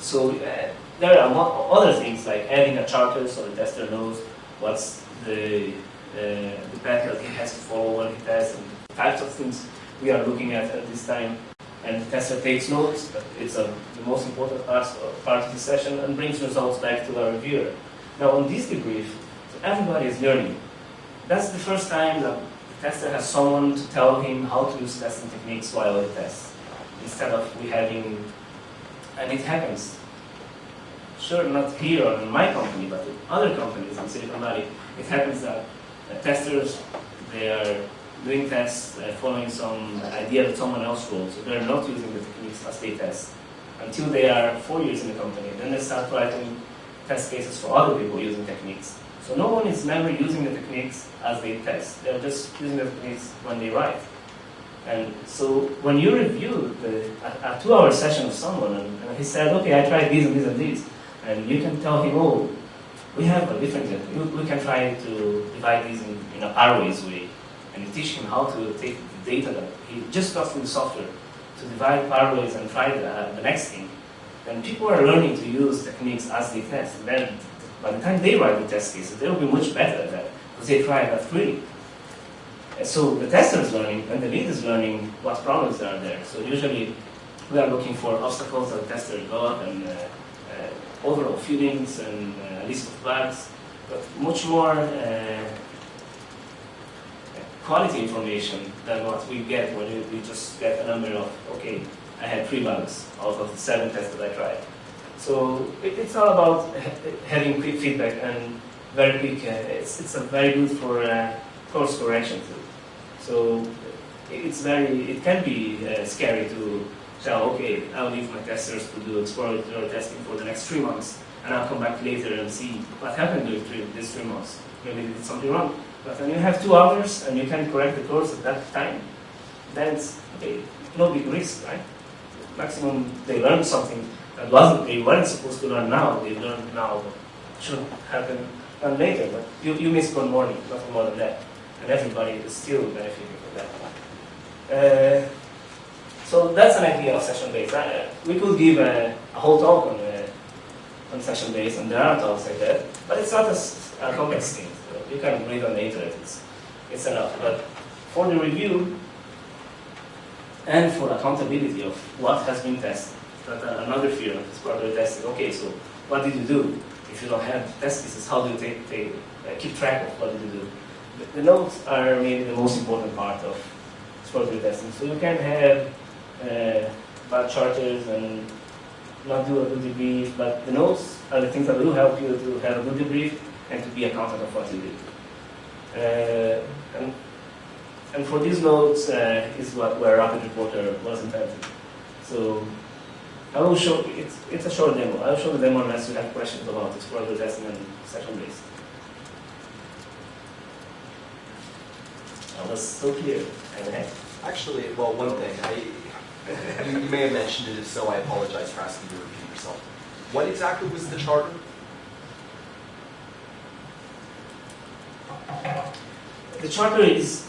So uh, there are other things like adding a charter so the tester knows what's the, uh, the path that he has to follow when he tests and types of things we are looking at at this time and the tester takes notes, but it's a, the most important part, part of the session and brings results back to the reviewer. Now on this debrief, so everybody is learning. That's the first time that the tester has someone to tell him how to use testing techniques while he tests, instead of we having, and it happens. Sure, not here or in my company, but in other companies in Silicon Valley, it happens that uh, testers, they are doing tests uh, following some idea that someone else wrote. So they're not using the techniques as they test until they are four years in the company. Then they start writing test cases for other people using techniques. So no one is never using the techniques as they test. They're just using the techniques when they write. And so when you review the, a, a two-hour session of someone, and, and, he said, okay, I tried this and this and this, and you can tell him, oh, we have a different, we, we can try to divide these in, in a pairwise way teach him how to take the data that he just got from the software to divide pairwise and try the, the next thing, then people are learning to use techniques as they test. And then by the time they write the test cases, they'll be much better at that because they try that freely. And so the tester is learning and the lead is learning what problems are there. So usually we are looking for obstacles that the tester got and uh, uh, overall feelings and uh, list of bugs, but much more uh, quality information than what we get when we just get a number of, okay, I had three bugs out of the seven tests that I tried. So it, it's all about having quick feedback and very quick, uh, it's, it's a very good for uh, course correction too. So it's very, it can be uh, scary to tell, okay, I'll leave my testers to do exploratory testing for the next three months, and I'll come back later and see what happened during three, these three months. Maybe they did something wrong. But when you have two hours and you can correct the course at that time, then it's okay, no big risk, right? Maximum they learn something that wasn't they weren't supposed to learn now, they learn now, should happen done later. But you, you miss one morning, nothing more than that. And everybody is still benefiting from that. Uh, so that's an idea of session-based. Uh, we could give a, a whole talk on, uh, on session-based, and there are talks like that, but it's not a, a complex thing you can read on the internet, it's, it's enough. But for the review and for accountability of what has been tested, that uh, another fear of exploratory testing. Okay, so what did you do? If you don't have test cases, how do you take, take, uh, keep track of what did you do? The, the, notes are maybe the most important part of exploratory testing. So you can have uh, bad charters and not do a good debrief, but the notes are the things that will help you to have a good debrief and to be accountant of what you do. Uh, and And for these nodes uh, is what where Rapid Reporter was invented. So I will show it's it's a short demo. I will show the demo unless you have questions about Explorer testing and session based. That was so clear. And Actually, well, one thing, I, you you may have mentioned it, if so, I apologize for asking you to repeat yourself. What exactly was the charter? The charter is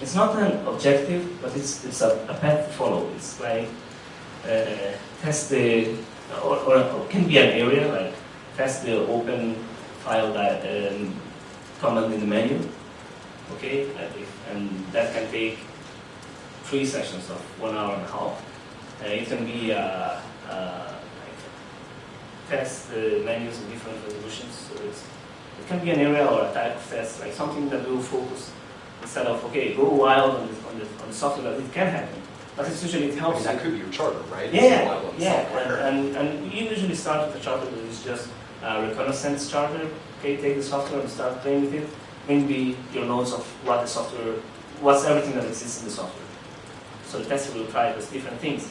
it's not an objective, but it's it's a, a path to follow. It's like uh, test the or, or it can be an area like test the open file that um, command in the menu. Okay, and that can take three sessions of one hour and a half. Uh, it can be uh, uh, like test the menus in different resolutions. So it's it can be an area or a type of test, like something that will focus instead of okay, go wild on the, on the, on the software that it can happen. But it's usually it I helps. mean, that you. could be your charter, right? Yeah, yeah, and, and, and you usually start with a charter that is just a reconnaissance charter. Okay, take the software and start playing with it. Maybe your notes of what the software, what's everything that exists in the software. So the tester will try those different things.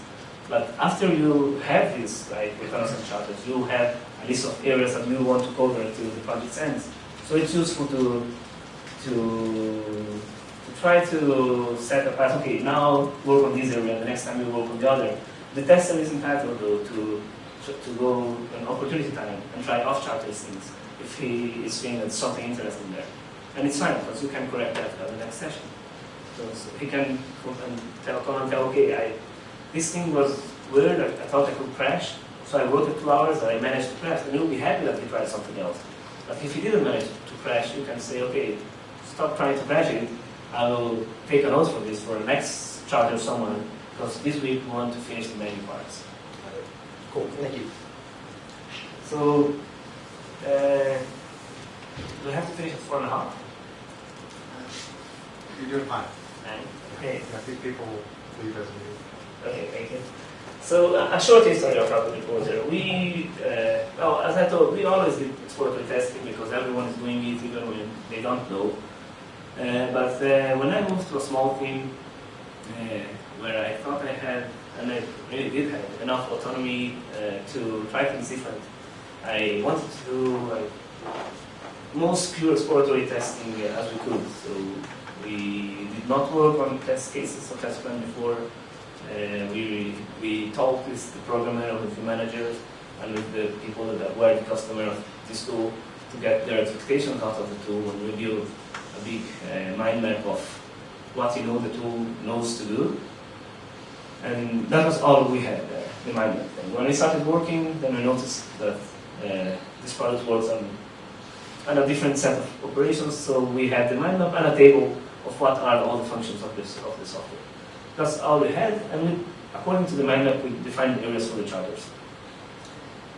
But after you have this like reconnaissance charters, you have a list of areas that you want to cover to the project's ends. So it's useful to to to try to set a path. Okay, now work on this area. The next time you work on the other. The tester is entitled to to, to go an opportunity time and try off-charter things if he is feeling that something interesting there. And it's fine because you can correct that at the next session. So, so he can tell, come and tell, okay, I, this thing was weird. I, I thought I could crash, so I wrote it two hours and I managed to crash. And you'll be happy that he tried something else. But if he didn't manage to crash, you can say, okay, stop trying to crash it. I will take a note for this for the next charge of someone because this week we want to finish the menu parts. Cool, thank you. So, uh, do we have to finish at four and a half? You're doing fine. Nine? Okay. I think people leave as we Okay, thank you. So a short history of Rapid Reporter. We, uh, well, as I told, we always did exploratory testing because everyone is doing it even when they don't know. Uh, but uh, when I moved to a small team uh, where I thought I had, and I really did have enough autonomy uh, to try things different, I wanted to do like most pure exploratory testing as we could. So we did not work on test cases or test plan before. Uh, we, we talked with the programmer, with the managers, and with the people that were the customer of this tool to get their expectations out of the tool and we review a big uh, mind map of what you know the tool knows to do. And that was all we had there, the mind map. When we started working, then we noticed that uh, this product works on, on a different set of operations. So we had the mind map and a table of what are all the functions of this of the software. That's all we had, and we, according to the mind we defined the areas for the charters.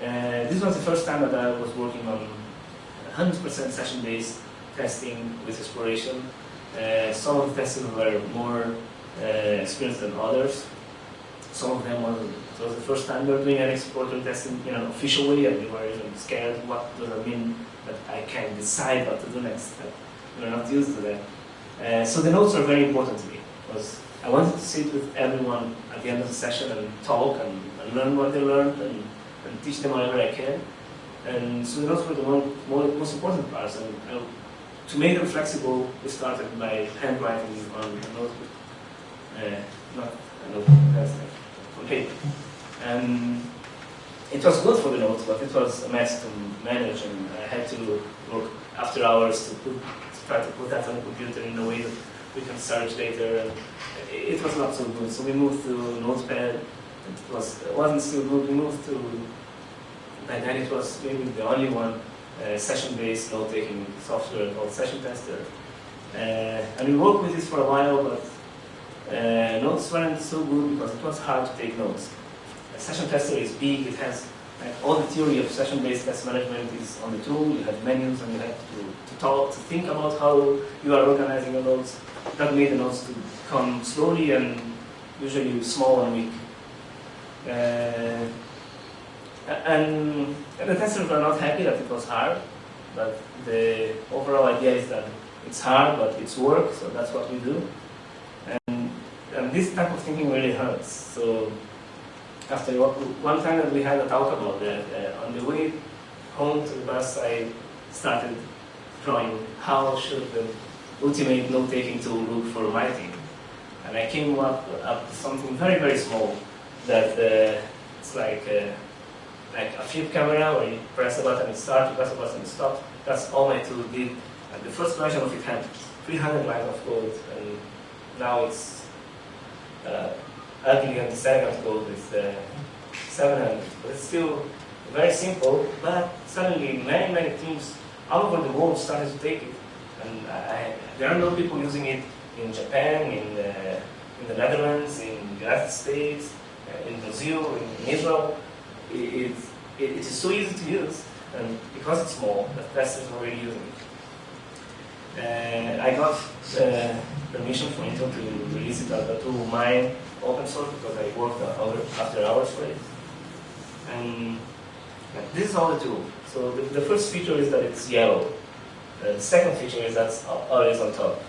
Uh, this was the first time that I was working on 100% session-based testing with exploration. Uh, some of the testers were more uh, experienced than others. Some of them was, it was the first time they were doing an explorator testing in an official way, and they were even scared. What does it mean that I can decide what to do next? They were not used to that. Uh, so the notes are very important to me because I wanted to sit with everyone at the end of the session and talk and, and learn what they learned and, and teach them whatever I can. And so the notes were the one, most important parts. And uh, to make them flexible, we started by handwriting on a notebook, uh, not a notebook, that's like on paper. And it was good for the notes, but it was a mess to manage, and I had to work after hours to, put, to try to put that on the computer in a way that we can search later. And it was not so good, so we moved to Notepad. It was it wasn't so good. We moved to then it was maybe the only one uh, session-based note-taking software called Session Tester. Uh, and we worked with this for a while, but uh, notes weren't so good because it was hard to take notes. A session tester is big, it has like, all the theory of session-based test management is on the tool, you have menus and you have to, to talk, to think about how you are organizing your notes. That made the notes to come slowly and usually small and weak. Uh, and, and the testers were not happy that it was hard, but the overall idea is that it's hard, but it's work, so that's what we do. And this type of thinking really hurts. So after one time that we had a talk about that, uh, on the way home to the bus, I started drawing how should the ultimate note-taking tool look for writing. And I came up, up with something very, very small that uh, it's like uh, like a flip camera where you press a button and start, you press a button and stop. That's all my tool did. And the first version of it had 300 lines of code, and now it's uh, ugly and second code with uh, 700. But it's still very simple, but suddenly many, many teams all over the world started to take it. And I, there are no people using it in Japan, in the, in the Netherlands, in the United States, uh, in Brazil, in, Israel. It, it, it is so easy to use, and because it's small, the testers are already using it. Uh, I got uh, permission from Intel to release it as tool mine open source because I worked after hours for it. And this is all the tool. So the, the, first feature is that it's yellow. Uh, the second feature is that it's always on top.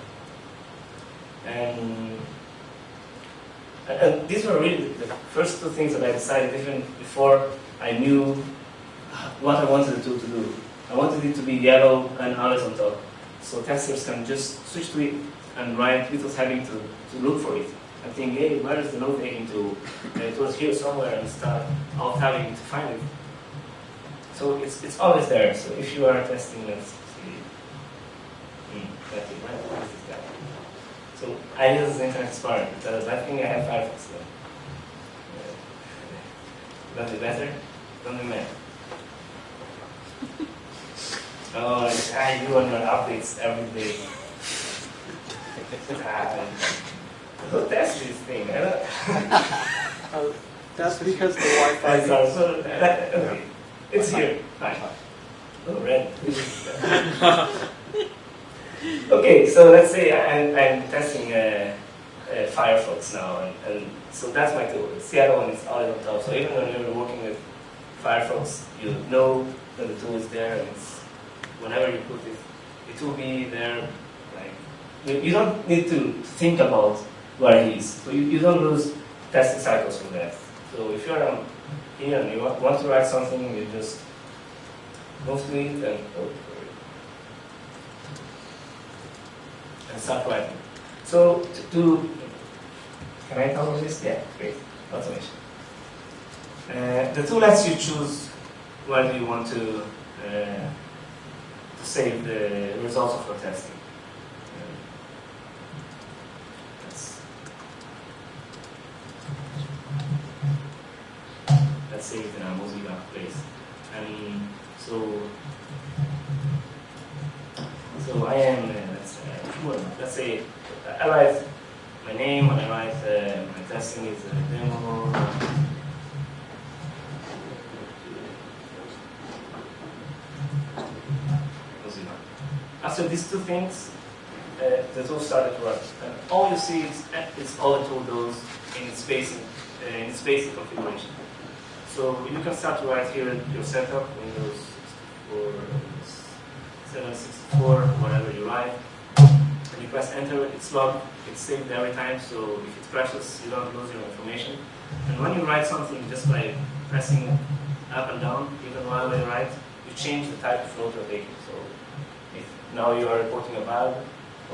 And, and these were really the first two things that I decided even before I knew what I wanted the tool to do. I wanted it to be yellow and horizontal. So testers can just switch to it and write without having to, to look for it. And think, hey, where is the note taking tool? And uh, it was here somewhere and start out having to find it. So it's, it's always there. So if you are testing, let's see. Hmm, that's it, right? What is this guy? So I use the Internet Explorer because I think I have Firefox though. Does it better? Doesn't matter. [LAUGHS] Oh, I do on your updates every day. Who tests this thing? Don't Uh, [LAUGHS] That's because the Wi-Fi. It's, uh, so that- okay. It's here. Fine. Oh, red. [LAUGHS] okay, so let's say I'm, I'm testing uh, uh, Firefox now, and, and so that's my tool. It's the other one is always on top. So even when you're working with Firefox, you know that the tool is there, and whenever you put it, it will be there. Like you, you don't need to think about where it is. So you, you don't lose testing cycles from that. So if you're um, here and you want, to write something, you just go to it and oh, and start writing. So to, can I about this? Yeah, great. Automation. Uh, the tool lets you choose do you want to uh, to save the results of your testing. Uh, Let's, let's save it in a Mozilla place. And so, so I am, uh, let's, uh, well, let's say, I write my name, and I write uh, my testing is a demo. Mozilla. After these two things, uh, the tool started to run. And all you see is, is all the tool does in spacing, uh, in spacing configuration. So you can start to write here your setup, Windows 64, 764, whatever you write. You press enter, it's logged, it's saved every time, so if it crashes, you don't lose your information. And when you write something just by pressing up and down, even while you write, you change the type of note you're taking. So if now you are reporting a bug,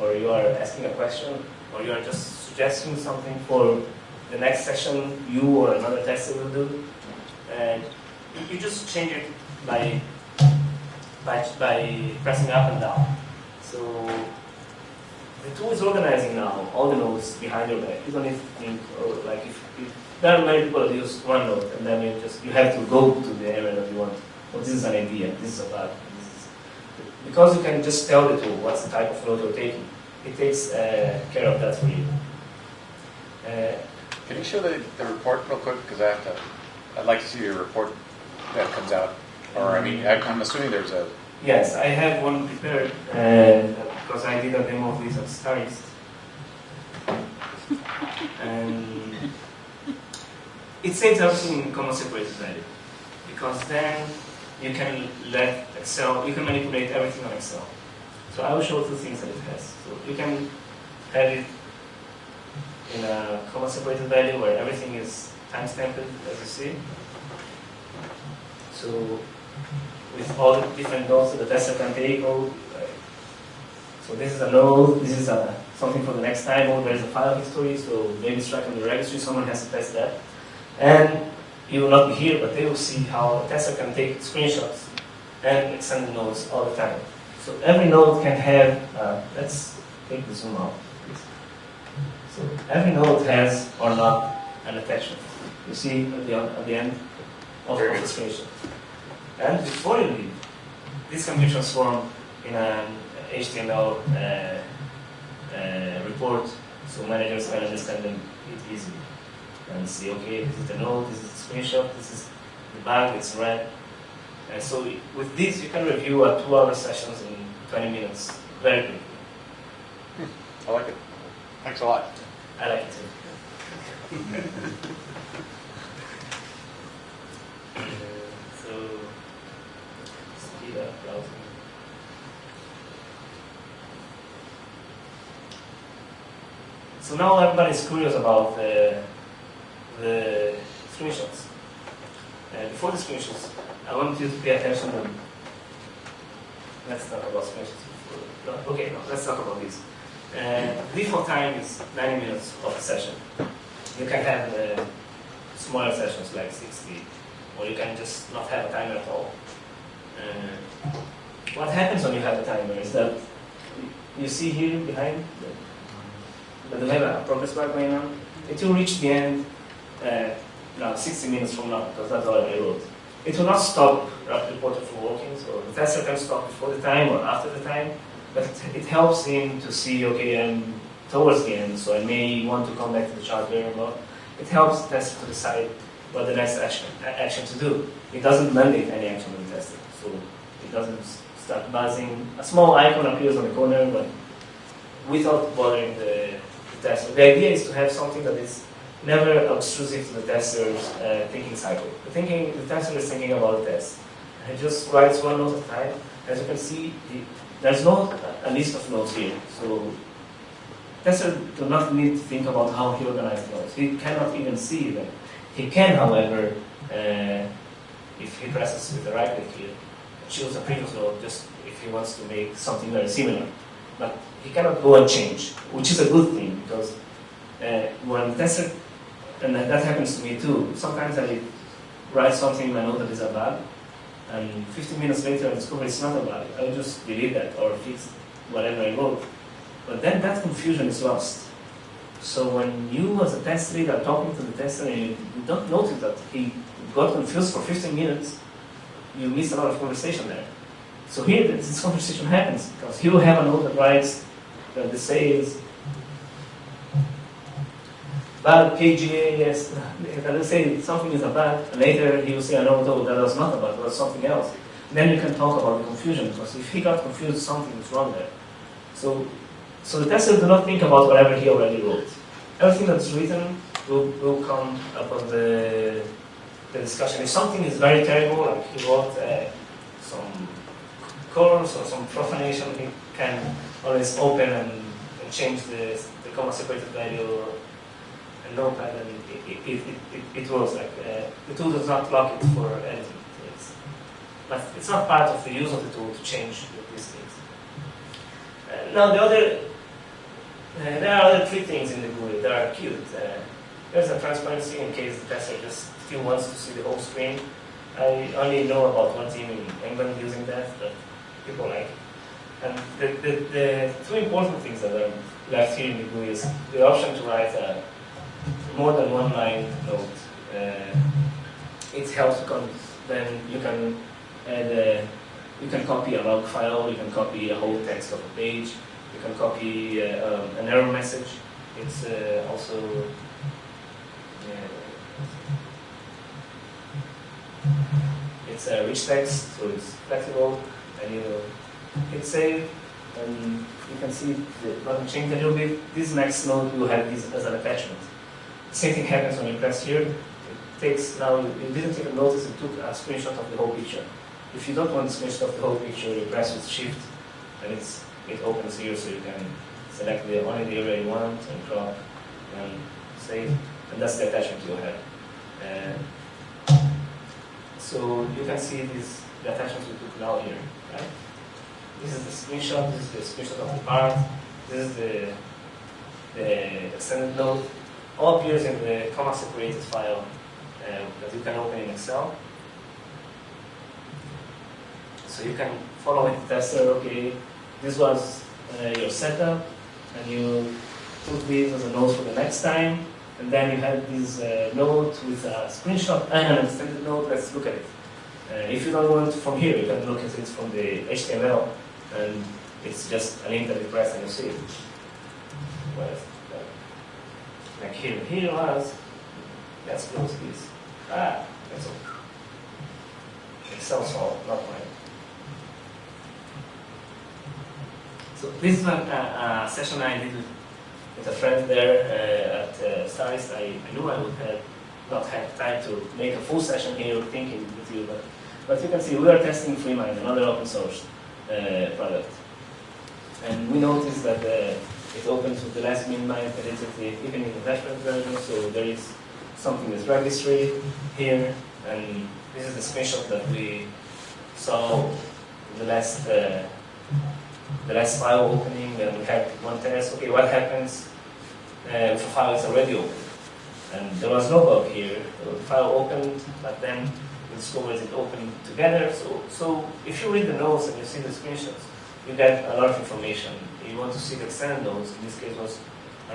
or you are asking a question, or you are just suggesting something for the next session you or another tester will do, and you just change it by, by, by pressing up and down. So the tool is organizing now all the nodes behind your back. You don't need to think, or like if, if there are many people that use one node, and then you just you have to go to the area that you want. Oh, this is an idea. This is a bug. Is, because you can just tell the tool what's the type of node you're taking. It takes uh, care of that for you. Uh, Can you show the, the report real quick? Because I have to, I'd like to see the report that comes out. Or, I mean, I'm assuming there's a, Yes, I have one prepared uh, because I did a demo of this at STAREast. And it saves everything in comma separated value because then you can let Excel, you can manipulate everything on Excel. So I will show two things that it has. So you can have it in a comma separated value where everything is timestamped as you see. So with all the different nodes that the tester can take, uh, so this is a node, this is a, something for the next time, or there's a file history, so maybe it's tracked on the registry, someone has to test that. And you will not be here, but they will see how a tester can take screenshots and extend the nodes all the time. So every node can have, uh, let's take the zoom out. please. So every node has or not an attachment. You see at the, at the end of, of the screenshot. And before you leave, this can be transformed in an HTML uh, uh, report so managers can understand them it easily and see, okay, this is the node, this is the screenshot, this is the bag, it's red. And so with this, you can review a two-hour sessions in 20 minutes very quickly. I like it. Thanks a lot. I like it too. [LAUGHS] Uh, so, speed up browsing. So now everybody's curious about the, the screenshots. Uh, before the screenshots, I want you to pay attention to. Let's talk about screenshots. Okay, no, let's talk about this. Uh, default time is 90 minutes of a session. You can have uh, smaller sessions like 60, or you can just not have a timer at all. Uh, what happens when you have a timer is that you see here behind a progress bar going on. It will reach the end uh, now 60 minutes from now, because that's all I wrote. It will not stop Rapid Reporter from working, so the tester can stop before the time or after the time, but it, helps him to see, okay, I'm towards the end, so I may want to come back to the chart well. It helps the tester to decide what the next action, action to do. It doesn't mandate any action on the tester, so it doesn't start buzzing. A small icon appears on the corner, but without bothering the, the tester. The idea is to have something that is never obtrusive to the tester's uh, thinking cycle. The thinking, the tester is thinking about the test. He just writes one note at a time. As you can see, the, there's no a list of notes here. So tester do not need to think about how he organized notes. He cannot even see them. He can, however, uh, if he presses with the right click here, choose a previous node just if he wants to make something very similar. But he cannot go and change, which is a good thing because uh, when tester, and that happens to me too, sometimes I write something and I know that is a bug, and 15 minutes later I discover it's not a bug. I'll just delete that or fix whatever I wrote. But then that confusion is lost. So when you as a test are talking to the tester and you don't notice that he got confused for 15 minutes, you miss a lot of conversation there. So here this conversation happens because he will have a note that writes that the says bad KGA, yes, [LAUGHS] let's say something is a bad, later he will say, no, no, that was not a bad, it was something else. Then you can talk about the confusion, because if he got confused, something is wrong there. So, so the tester do not think about whatever he already wrote. Everything that's written will, will come upon the, the discussion. If something is very terrible, like he wrote uh, some colors or some profanation, he can always open and, and change the, the comma separated value and notepad and it, it, it, it, it works like uh, the tool does not lock it for anything. It's, but it's not part of the use of the tool to change these things. Uh, now the other, uh, there are other three things in the GUI that are cute. Uh, there's a transparency in case the tester just still wants to see the whole screen. I only know about one team in England using that, but people like. And the, the, the two important things that are left here in the GUI is the option to write a more than one line note. Uh, it helps because then you can add a, you can copy a log file, you can copy a whole text of a page, you can copy uh, um, an error message. It's uh, also uh, it's a rich text, so it's flexible, and you hit save, and you can see the button changed a little bit. This next node will have this as an attachment. Same thing happens when you press here. It takes now, you didn't even notice it took a screenshot of the whole picture. If you don't want a screenshot of the whole picture, you press with shift and it's, it opens here so you can select the only the area you want and crop and save, and that's the attachment you have. Uh, so you can see these the attachments we took now here, This is the screenshot. This is the screenshot of the part. This is the the extended node. All appears in the comma separated file uh, that you can open in Excel. So you can follow with the tester. Okay, this was uh, your setup, and you took these as a note for the next time, and then you had this uh, note with a screenshot and an extended note. Let's look at it. Uh, if you don't want from here, you can look at it from the HTML, and it's just a link that you press and you see it. Well, uh, like here, here was. Let's close this. Ah, that's all. Excel solve, not mine. So this is a, a, a session I did with, a friend there uh, at uh. I, I knew I would have not have time to make a full session here thinking with you, but, but you can see we are testing FreeMind, another open source uh, product. And we noticed that uh, it opens with the last mind identity even in the dashboard version, so there is something with registry here, and this is the screenshot that we saw the last uh, the last file opening, and we had one test. Okay, what happens uh, if a file is already open? And there was no bug here. The file opened, but then we discovered it opened together. So, so if you read the notes and you see the screenshots, you get a lot of information. You want to see the extended notes. In this case, was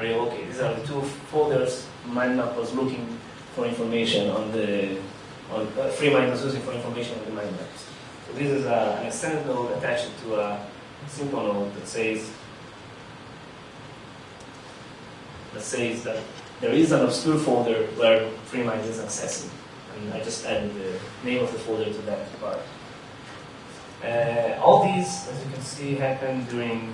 you okay? These are the two folders MindMap was looking for information on the on uh, FreeMind was using for information on the mind maps. So this is uh, an extended node attached to a simple node that says that says that there is an obscure folder where FreeMind is accessing. And I just added the name of the folder to that part. Uh, all these, as you can see, happened during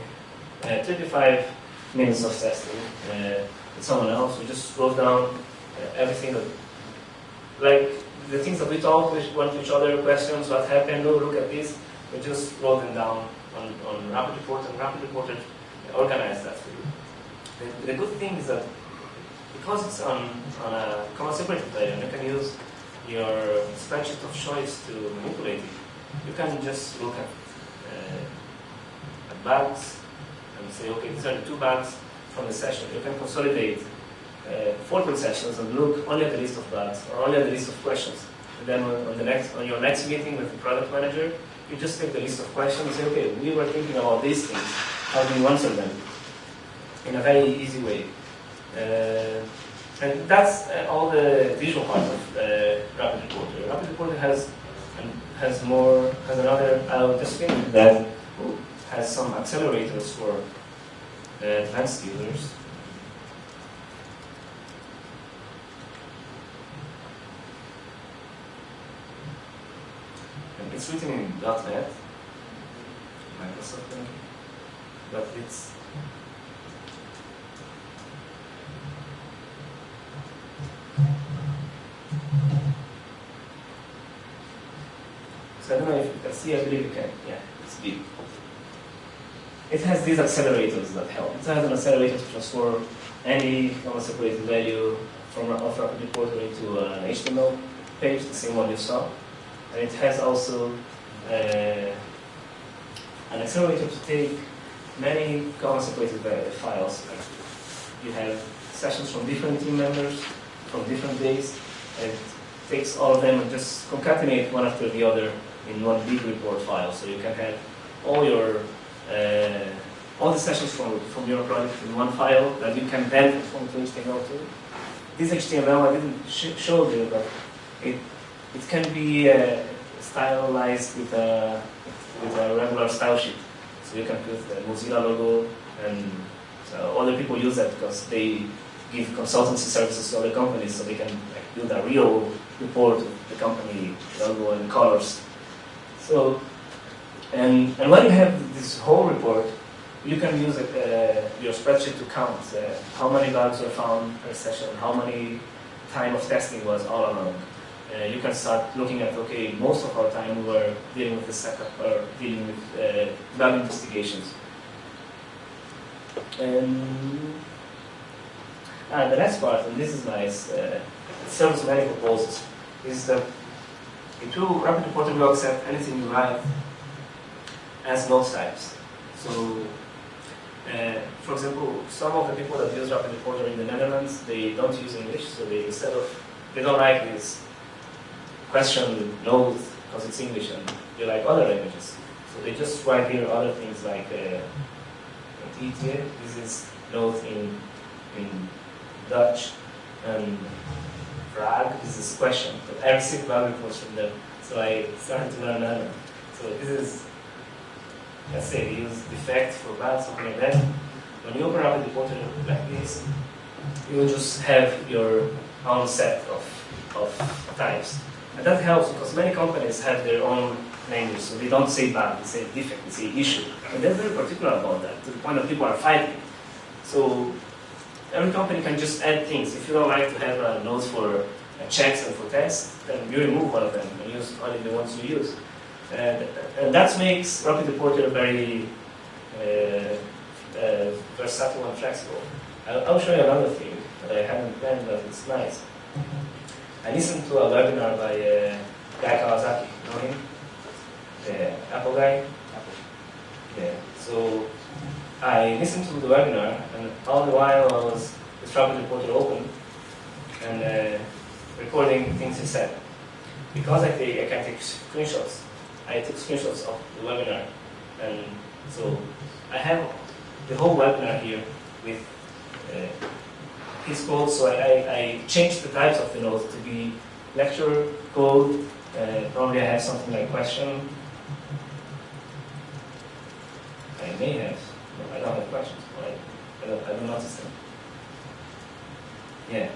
uh, 35 minutes of testing uh, with someone else. We just wrote down uh, everything that, like the things that we talked with one to each other, questions, what happened, oh, look at this. We just wrote them down on, on Rapid Report, and Rapid Reporter organized that for you. The, the good thing is that because it's on, on a comma separated layer, you can use your spreadsheet of choice to manipulate it. You can just look at, uh, at bugs and say, okay, these are the two bugs from the session. You can consolidate uh, 14 sessions and look only at the list of bugs or only at the list of questions. And then on the next, on your next meeting with the product manager, you just take the list of questions and say, okay, we were thinking about these things. How do you answer them? In a very easy way. Uh, and that's uh, all the visual part of uh, Rapid Reporter. Rapid Reporter has and has more has another. I'll just that has some accelerators for uh, advanced users. It's written in .NET, Microsoft, uh, but it's So I don't know if you can see, I believe you can. Yeah, it's big. It has these accelerators that help. It has an accelerator to transform any separated value from of Rapid Reporter into an HTML page, the same one you saw. And it has also uh, an accelerator to take many separated files. You have sessions from different team members, from different days, and takes all of them and just concatenate one after the other in one big report file. So you can have all your uh, all the sessions from, from your project in one file that you can then transform to HTML2. This HTML I didn't sh show you, but it it can be uh, stylized with a with a regular style sheet. So you can put the Mozilla logo, and so other people use that because they give consultancy services to other companies, so they can like, build a real report of the company logo and colors. So, and, and when you have this whole report, you can use uh, your spreadsheet to count uh, how many bugs were found per session, how many time of testing was all along. Uh, you can start looking at, okay, most of our time we were dealing with the setup or dealing with uh, bug investigations. And And the next part, and this is nice, uh, serves many purposes, is that it will Rapid Reporter will accept anything you write as note types. So, uh, for example, some of the people that use Rapid Reporter in the Netherlands, they don't use English, so they instead of they don't like this question note because it's English and they like other languages. So they just write here other things like uh, this is note in in Dutch, um, and frag, this is question. But I received value reports from them, so I started to learn Netherlands. So this is let's say use defect for bad, something like that. When you open up a reporter like this, you will just have your own set of, of types. And that helps because many companies have their own language, so they don't say bad, they say defect, they say issue. And they're very particular about that, to the point that people are fighting. So every company can just add things. If you don't like to have uh, notes for uh, checks and for tests, then you remove one of them and use only the ones you use. And, and that makes Rapid Reporter very uh, uh, versatile and flexible. I'll, I'll show you another thing that I haven't done, but it's nice. I listened to a webinar by uh, Guy Kawasaki. You know him? The Apple guy? Apple. Yeah. So I listened to the webinar, and all the while I was with Rapid Reporter open and uh, recording things he said. Because I, take, I can take screenshots, I took screenshots of the webinar, and so I have the whole webinar here with uh, his code. So I, I, I changed the types of the notes to be lecture code. Uh, probably I have something like question. I may have. I don't have questions. Right? I don't, I don't notice them. Yeah.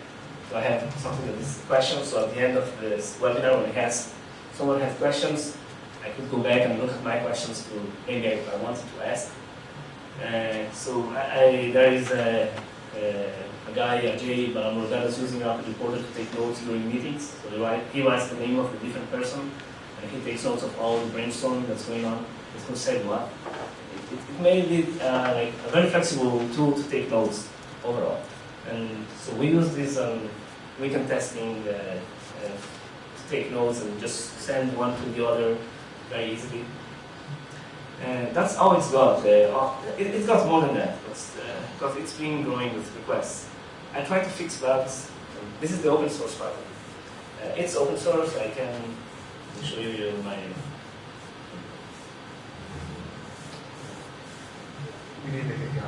So I have something that is question. So at the end of this webinar, when it has someone has questions, I could go back and look at my questions to maybe if I wanted to ask. Uh, so I, I, there is a, a, a guy, Ajay Balamurugadas, that's using Rapid Reporter to take notes during meetings. So he, write, writes the name of the different person, and he takes notes of all the brainstorming that's going on. It's said what. It, it, it made it uh, like a very flexible tool to take notes overall. And so we use this on weekend testing uh, uh, to take notes and just send one to the other very easily. And that's how it's got. Uh, it, it's got more than that because, uh, it's been growing with requests. I try to fix bugs. This is the open source part. Uh, it's open source. I can show you my. To get you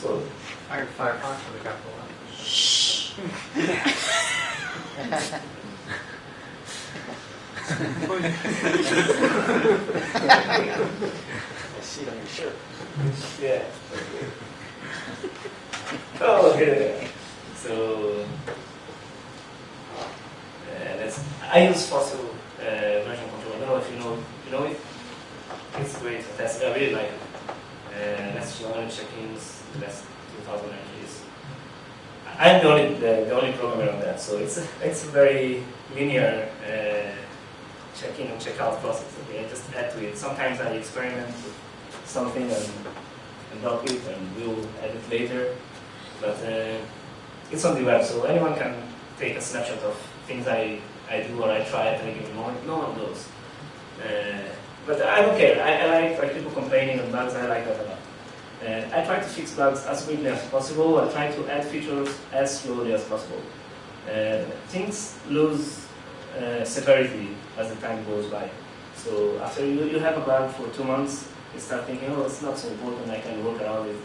code. Iron Firefox with a capital. I see it on your shirt. Yeah. oh, okay. So, uh, I use Fossil uh, version control. I don't know if you know, you know it. It's great. That's, I really like it. Uh, that's check-ins, that's 2,000 entries. I'm the only, the, the only programmer on that, so it's a, it's a very linear uh, check-in and check-out process. Okay, I just add to it. Sometimes I experiment with something and, and drop it, and we'll add it later. But uh, it's on the web, so anyone can take a snapshot of things I, I do or I try at any given moment. No one knows. Uh, but I don't care. I, I like, like people complaining on bugs. I like that a lot. Uh, I try to fix bugs as quickly as possible. I try to add features as slowly as possible. Uh, things lose uh, severity as the time goes by. So after you, you have a bug for two months, you start thinking, oh, it's not so important, I can work around it.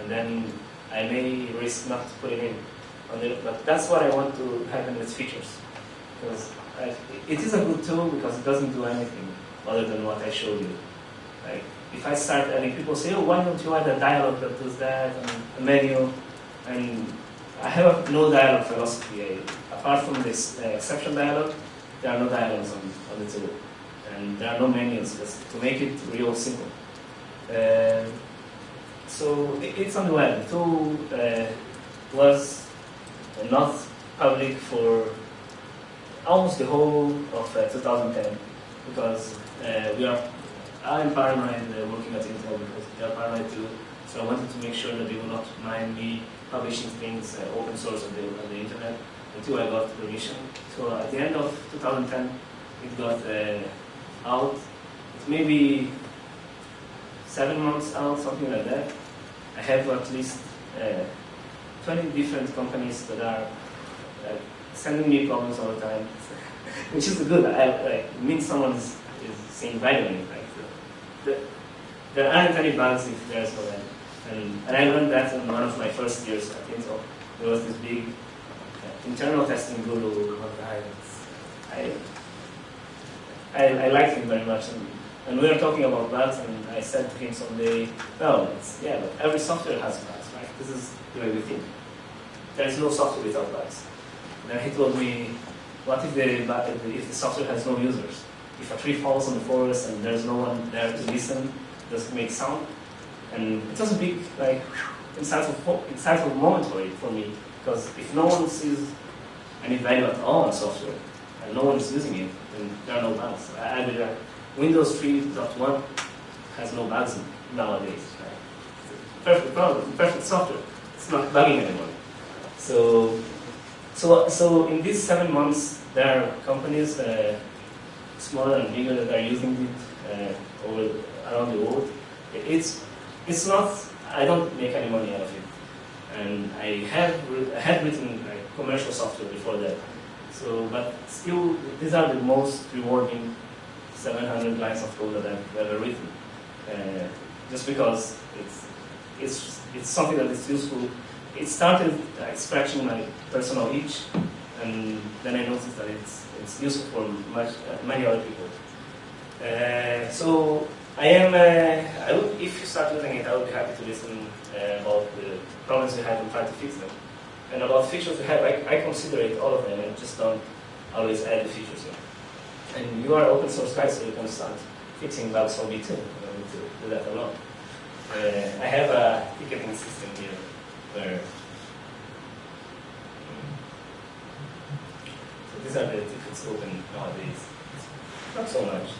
And then I may risk not putting in on it. But that's what I want to happen with features. Because I, it is a good tool because it doesn't do anything other than what I showed you. Like, if I start adding, people say, oh, why don't you add a dialog that does that, and a menu, and I have no dialog philosophy. I, apart from this uh, exception dialog, there are no dialogs on, on the tool. And there are no menus, just to make it real simple. Uh, so it, it's on the web. The tool uh, was not public for almost the whole of uh, 2010 because uh, we are I'm paranoid uh, working at Intel because they're paranoid too. So I wanted to make sure that they will not mind me publishing things open source on the, on the internet until I got permission. So at the end of 2010, it got out. It may be seven months out, something like that. I have at least uh, 20 different companies that are uh, sending me problems all the time, [LAUGHS] which is good. I, like, it means someone is, is seeing value in it. Like, the, there aren't any bugs if there's value. And, and I learned that in one of my first years at Intel. There was this big uh, internal testing guru called guy. I, I, I liked him very much. And, and we were talking about bugs, and I said to him someday, no, it's, yeah, but every software has bugs, right? This is the way we think. There is no software without bugs. And then he told me, what if the, if the software has no users? If a tree falls on the forest and there's no one there to listen, does it make sound? And it was a big, like, insightful, insightful moment for, me, because if no one sees any value at all in software, and no one is using it, then there are no bugs. I, I uh, Windows 3.1 has no bugs nowadays. Right? Perfect product, perfect software. It's not bugging anyone. So, so, so in these seven months, there are companies, uh, smaller and bigger, that are using it uh, around the world. It's, it's not. I don't make any money out of it, and I have had written like, commercial software before that. So, but still, these are the most rewarding 700 lines of code that I've ever written. Uh, just because it's it's it's something that is useful it started scratching my personal itch, and then I noticed that it's, it's useful for much, uh, many other people. Uh, so I am, uh, I would, if you start using it, I would be happy to listen uh, about the problems you have and try to fix them. And about features you have, I, I consider it all of them and just don't always add the features in. And you are open source guy, so you can start fixing bugs on V2. I don't need to do that alone. Uh, I have a ticketing system here where so these are the tickets open nowadays. Not so much.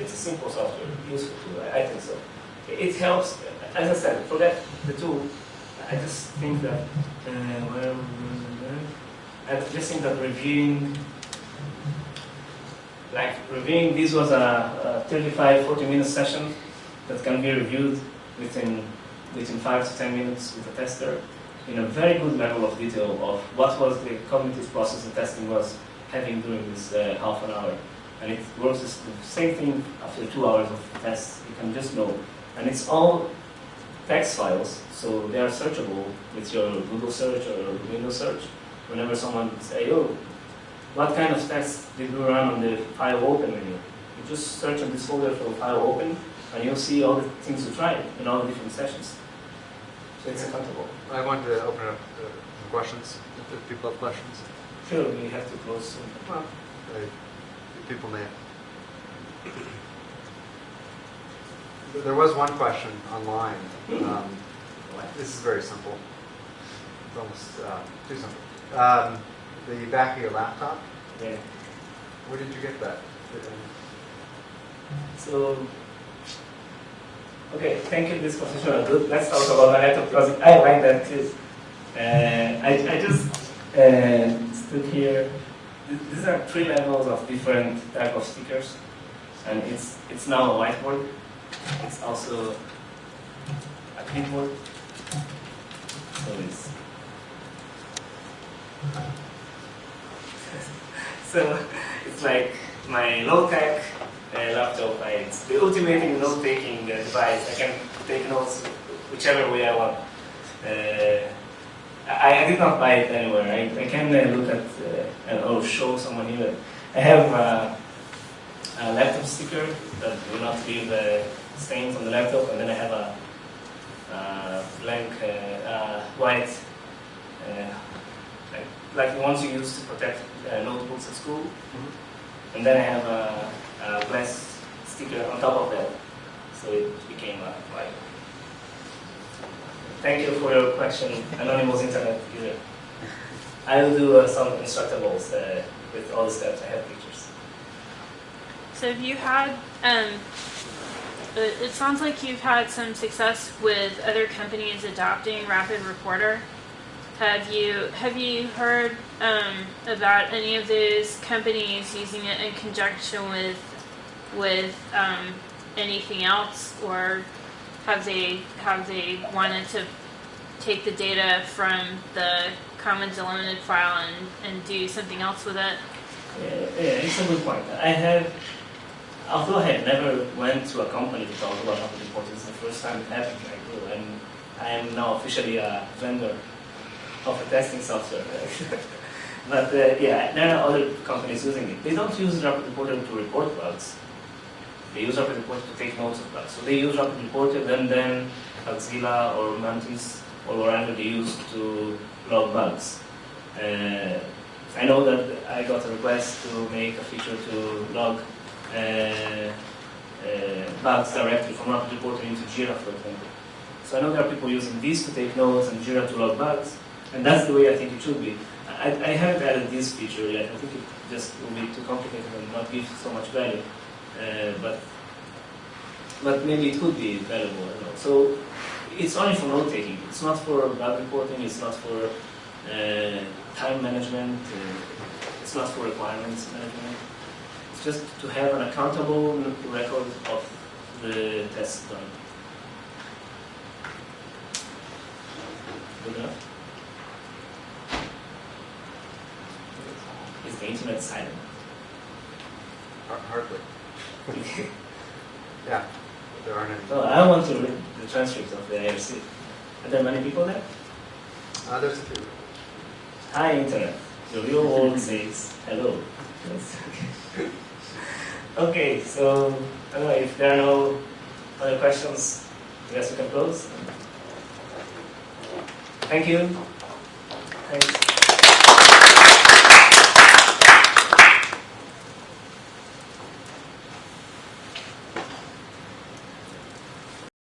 It's a simple software, useful tool. I, I think so. It, it helps. As I said, forget the tool. I just think that uh, well, I just think that reviewing, like reviewing, this was a, a 35, 40 minute session that can be reviewed within within five to ten minutes with a tester in a very good level of detail of what was the cognitive process the testing was having during this uh, half an hour. And it works the same thing after two hours of tests, you can just know. And it's all text files, so they are searchable with your Google search or Windows search. Whenever someone say, oh, what kind of text did you run on the file open menu? You just search on this folder for file open, and you'll see all the things you tried in all the different sessions. So it's accountable. I want to open up some questions, if people have questions. Sure, we have to close soon. Well, uh, people may. There was one question online. Um, this is very simple. It's almost uh, too simple. Um, the back of your laptop, Yeah. where did you get that? So, okay, thank you. This position was good. Let's talk about laptop because I like that too. Uh, I, I just uh, stood here. These are three levels of different type of stickers, and it's it's now a whiteboard. It's also a clipboard. So it's [LAUGHS] so it's like my low tech uh, laptop. I, it's the ultimate in note taking uh, device. I can take notes whichever way I want. Uh, I, I did not buy it anywhere. I, I can uh, look at uh, and or show someone here. I have uh, a laptop sticker that will not leave uh, stains on the laptop, and then I have a uh, blank uh, uh, white, uh, like, like the ones you use to protect uh, notebooks at school. And then I have a, a glass sticker on top of that, so it became a white. Thank you for your question, Anonymous Internet user. I will do uh, some instructables uh, with all the steps. I have pictures. So if you had, um, it, it sounds like you've had some success with other companies adopting Rapid Reporter. Have you have you heard um, about any of those companies using it in conjunction with with um, anything else, or have they have they wanted to take the data from the Commons delimited file and, and do something else with it? Yeah, yeah, it's a good point. I have, although I had never went to a company to talk about rapid reporting, it's the first time it happened. I do, and I am now officially a vendor of a testing software. [LAUGHS] but uh, yeah, there are other companies using it. They don't use Rapid Reporter to report bugs. They use Rapid Reporter to take notes of bugs. So they use Rapid Reporter, then then Bugzilla or Mantis or whatever they use to log bugs. Uh, I know that I got a request to make a feature to log uh, uh, bugs directly from Rapid Reporter into Jira, for example. So I know there are people using this to take notes and Jira to log bugs, and that's the way I think it should be. I, I haven't added this feature yet. I think it just will be too complicated and not give so much value. Uh, but but maybe it could be valuable. So it's only for note taking. It's not for bug reporting. It's not for uh, time management. Uh, it's not for requirements management. It's just to have an accountable record of the tests done. Good enough? Is the internet silent? Hardly. [LAUGHS] Yeah, there aren't any. No, I want to read the transcripts of the IRC. Are there many people there? Uh, there's a few. Hi, Internet. The real world says hello. [LAUGHS] Okay, so I don't know if there are no other questions. I guess we can close. Thank you. Thanks.